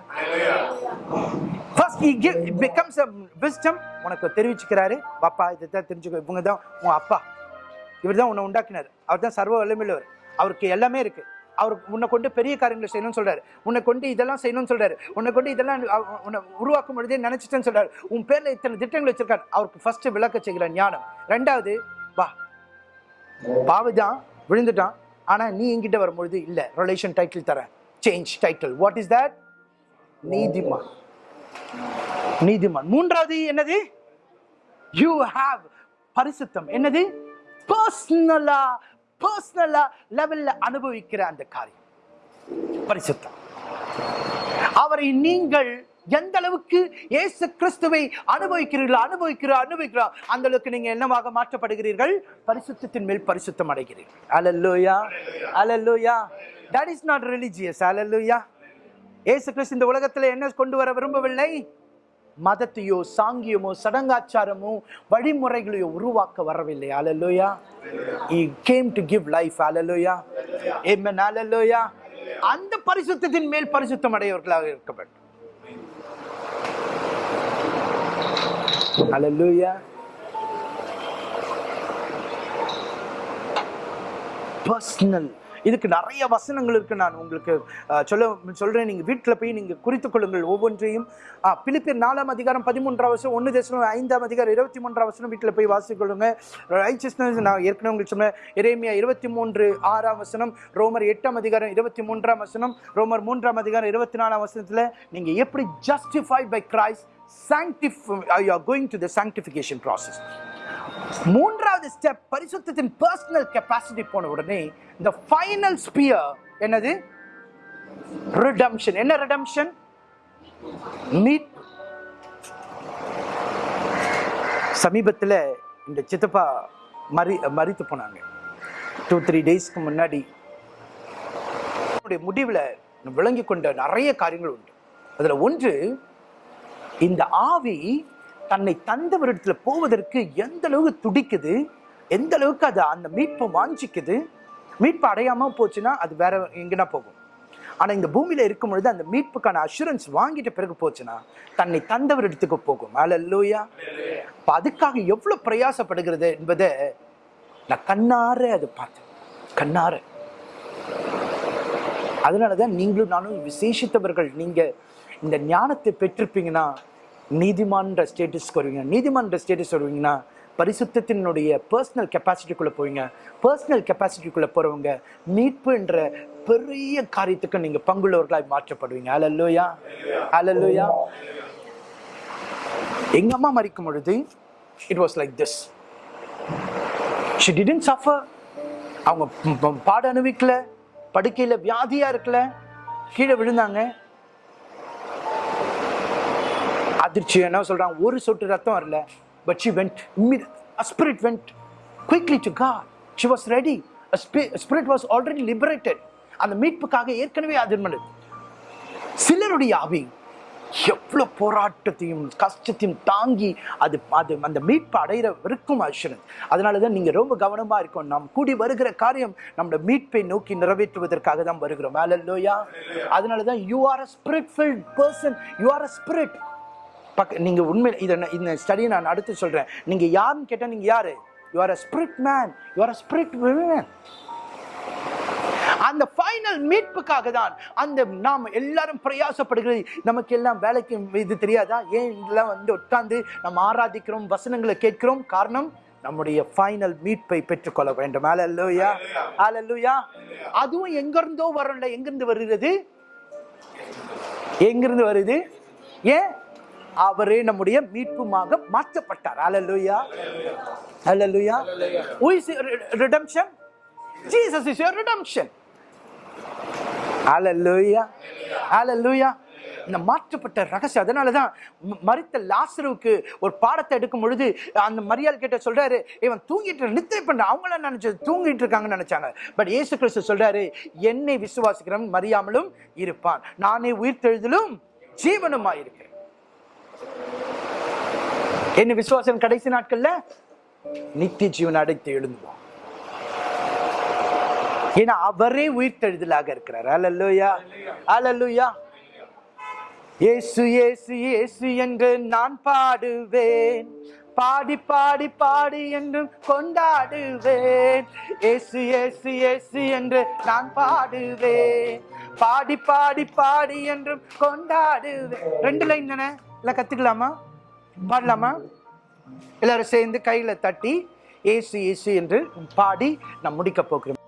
first he give becomes a wisdom. உனக்கு தெரிவிச்சுக்கிறாரு. பாப்பா இதை தெரிஞ்சுக்க. தெரிஞ்சுக்கோ இவங்க தான் உன் அப்பா. இவர் தான் உன்னை உண்டாக்கினார். அவர் தான் சர்வ வல்லமையுள்ளவர். அவருக்கு எல்லாமே இருக்கு. அவர் உன்னை கொண்டு பெரிய காரியங்களை செய்யணும்னு சொல்றாரு. உன்னை கொண்டு இதெல்லாம் செய்யணும்னு சொல்றாரு. உன்னை கொண்டு இதெல்லாம் உன்னை உருவாக்கும் பொழுதே நினைச்சிட்டேன்னு சொல்றாரு. உன் பேர்ல இத்தனை திட்டங்கள் வச்சிருக்காரு. அவருக்கு ஃபர்ஸ்ட் விளக்க செய்கிற ஞானம். ரெண்டாவது வா. பாவதான் விழுந்துட்டான். ஆனா நீ என்கிட்ட வரும்பொழுது இல்ல. ரிலேஷன் டைட்டில் தரேன். Change title what is that நீதிமான். நீதிமான். மூன்றாவது என்னது? யூ ஹாவ் பரிசுத்தம். என்னது? பர்சனலா பர்சனலா லெவல்ல அனுபவிக்கிற அந்த காரியம். பரிசுத்தம். அவரை நீங்கள் எந்த அளவுக்கு இயேசு கிறிஸ்துவை அனுபவிக்கிறீர்களோ அனுபவிக்கிறோம் அனுபவிக்கிறோம் அந்த அளவுக்கு நீங்க என்னவாக மாற்றப்படுகிறீர்கள்? பரிசுத்தத்தின் மேல் பரிசுத்தம் அடைகிறீர்கள் hallelujah hallelujah that is not religious hallelujah Yesu Kristhu இந்த உலகத்தில் என்ன கொண்டு வர விரும்பவில்லை? மதத்தையோ சாங்கியமோ சடங்காச்சாரமோ வழிமுறைகளையோ உருவாக்க வரவில்லை. Hallelujah he came to give life hallelujah. Amen. Hallelujah. அந்த பரிசுத்தத்தின் மேல் பரிசுத்தம் அடையவர்களாக இருக்க வேண்டும். அலலூயா பர்சனல் இதுக்கு நிறைய வசனங்கள் இருக்கு. நான் உங்களுக்கு சொல்ல சொல்றேன். நீங்க வீட்டில் போய் நீங்க குறித்துக் கொள்ளுங்கள் ஒவ்வொன்றையும். அஹ், பிலிப்பியர் நாலாம் அதிகாரம் பதிமூன்றாம் வருஷம் ஒன்று தேசம் ஐந்தாம் அதிகாரம் இருபத்தி மூன்றாம் வருஷம் வீட்டில் போய் வாசிக்கொள்ளுங்க. ரைச்சஸ்னஸ் நான் ஏற்கனவே உங்களுக்கு சொன்னேன். இறைமையா இருபத்தி மூன்று ஆறாம் வசனம் ரோமர் எட்டாம் அதிகாரம் இருபத்தி மூன்றாம் வசனம் ரோமர் மூன்றாம் அதிகாரம் இருபத்தி நாலாம் வசனத்தில் நீங்க எப்படி justified by Christ sanctify you are going to the sanctification process. மூன்றாவது ஸ்டெப் பரிசுத்தத்தின் பர்சனல் கெப்பாசிட்டி போன உடனே இந்த ஃபைனல் ஸ்பியர் என்னது? ரிடம்ஷன் என்ன ரிடம்ஷன் மீட் சமீபத்தில் இந்த சித்தப்பா மறி மறித்து போனாங்க. டூ த்ரீ டேஸ்க்கு முன்னாடி அவருடைய முடிவில் விளங்கி கொண்ட நிறைய காரியங்கள் உண்டு. அதில் ஒன்று இந்த ஆவி தன்னை தந்தவரிடத்துல போவதற்கு எந்த அளவுக்கு துடிக்குது எந்த அளவுக்கு அது அந்த மீட்பு வாஞ்சிக்குது மீட்பு அடையாம போச்சுன்னா அது வேற எங்கன்னா போகும். ஆனா இந்த பூமியில இருக்கும் பொழுது அந்த மீட்புக்கான அஷூரன்ஸ் வாங்கிட்ட பிறகு போச்சுன்னா தன்னை தந்தவர் இடத்துக்கு போகும். அல்லூயா இப்ப அதுக்காக எவ்வளவு பிரயாசப்படுகிறது என்பதை நான் கண்ணார அது பார்த்தேன். கண்ணார. அதனாலதான் நீங்களும் நானும் விசேஷித்தவர்கள். நீங்க இந்த ஞானத்தை பெற்றிருப்பீங்கன்னா நீதிமான்ற ஸ்டேட்டஸ்க்கு வருவீங்க. நீதிமான்ற ஸ்டேட்டஸ் வருவீங்கன்னா பரிசுத்தத்தினுடைய பர்சனல் கெப்பாசிட்டிக்குள்ளே போவீங்க. பர்சனல் கெப்பாசிட்டிக்குள்ளே போகிறவங்க மீட்பு என்ற பெரிய காரியத்துக்கு நீங்கள் பங்குள்ளவர்களாக மாற்றப்படுவீங்க. அலல்லோயா அலல்லோயா எங்கள் அம்மா மறிக்கும் பொழுது it was like this she didn't suffer அவங்க பாட அனுபவிக்கல. படுக்கையில் வியாதியாக இருக்கல. கீழே விழுந்தாங்க. அதிர்ச்சி என்ன சொல்கிறாங்க ஒரு சொட்டு ரத்தம் வரல. But she went spirit went quickly to God she was ready spirit was already liberated அந்த மீட்புக்காக ஏற்கனவே அதிர்மனது சிலருடைய ஆவி எவ்வளோ போராட்டத்தையும் கஷ்டத்தையும் தாங்கி அது அது அந்த மீட்பு அடையிற வரைக்கும் ஐஸ்வரன் அதனால தான் நீங்கள் ரொம்ப கவனமாக இருக்கும் நாம் கூடி வருகிற காரியம் நம்மளோட மீட்பை நோக்கி நிறைவேற்றுவதற்காக தான் வருகிறோம். மேலல்லோயா அதனால தான் you are a spirit filled person you are a spirit buck நீங்கள் உண்மை இதை இந்த ஸ்டடியை நான் அடுத்து சொல்கிறேன் நீங்கள் யாருன்னு கேட்டால் நீங்கள் யார்? You are a spirit man you a spirit women அந்த ஃபைனல் மீட்புக்காக தான் அந்த நாம் எல்லாரும் பிரயாசப்படுகிறது. நமக்கு எல்லாம் வேலைக்கு இது தெரியாதா? ஏன் இதெல்லாம் வந்து உட்கார்ந்து நம்ம ஆராதிக்கிறோம் வசனங்களை கேட்கிறோம்? காரணம் நம்முடைய ஃபைனல் மீட்பை பெற்றுக்கொள்ள வேண்டும். அல்லேலூயா அல்லேலூயா அதுவும் எங்கிருந்தோ வரல எங்கிருந்து வருகிறது? எங்கிருந்து வருது? ஏன்? அவரே நம்முடைய மீட்புமாக மாற்றப்பட்டார். Hallelujah hallelujah redemption Jesus is your redemption hallelujah hallelujah இந்த மாற்றப்பட்ட ரகசியம் அதனால தான் ம- லாசருவுக்கு ஒரு பாடத்தை எடுக்கும் பொழுது அந்த மரியாள் கிட்ட சொல்றாரு இவன் தூங்கிட்டு நித்திரை பண்ற அவங்கள நினைச்சது தூங்கிட்டு இருக்காங்கன்னு நினைச்சாங்க. பட் இயேசு கிறிஸ்து சொல்றாரு என்னை விசுவாசிக்கிறவன் மறியாமலும் இருப்பான். நானே உயிர்த்தெழுதலும் ஜீவனுமாய் இருக்கிறேன் என்ன விசுவாசம் கடைசி நாட்கள்ல? நித்திய ஜீவன் அடைத்து எழுந்துவோம் ஏன்னா அவரே உயிர்த்தெழுதலாக இருக்கிறார். அல்லல்லுயா அல்லல்லுயா ஏசு இயேசு ஏசு என்று நான் பாடுவேன். பாடி பாடி பாடி என்றும் கொண்டாடுவேன். ஏசு ஏசு ஏசு என்று நான் பாடுவேன். பாடி பாடி பாடி என்றும் கொண்டாடுவேன். ரெண்டு லைன் தானே? எல்லாம் கத்துக்கலாமா? பாடலாமா? எல்லாரும் சேர்ந்து கையில தட்டி ஏசு ஏசு என்று பாடி நான் முடிக்க போகிறோம்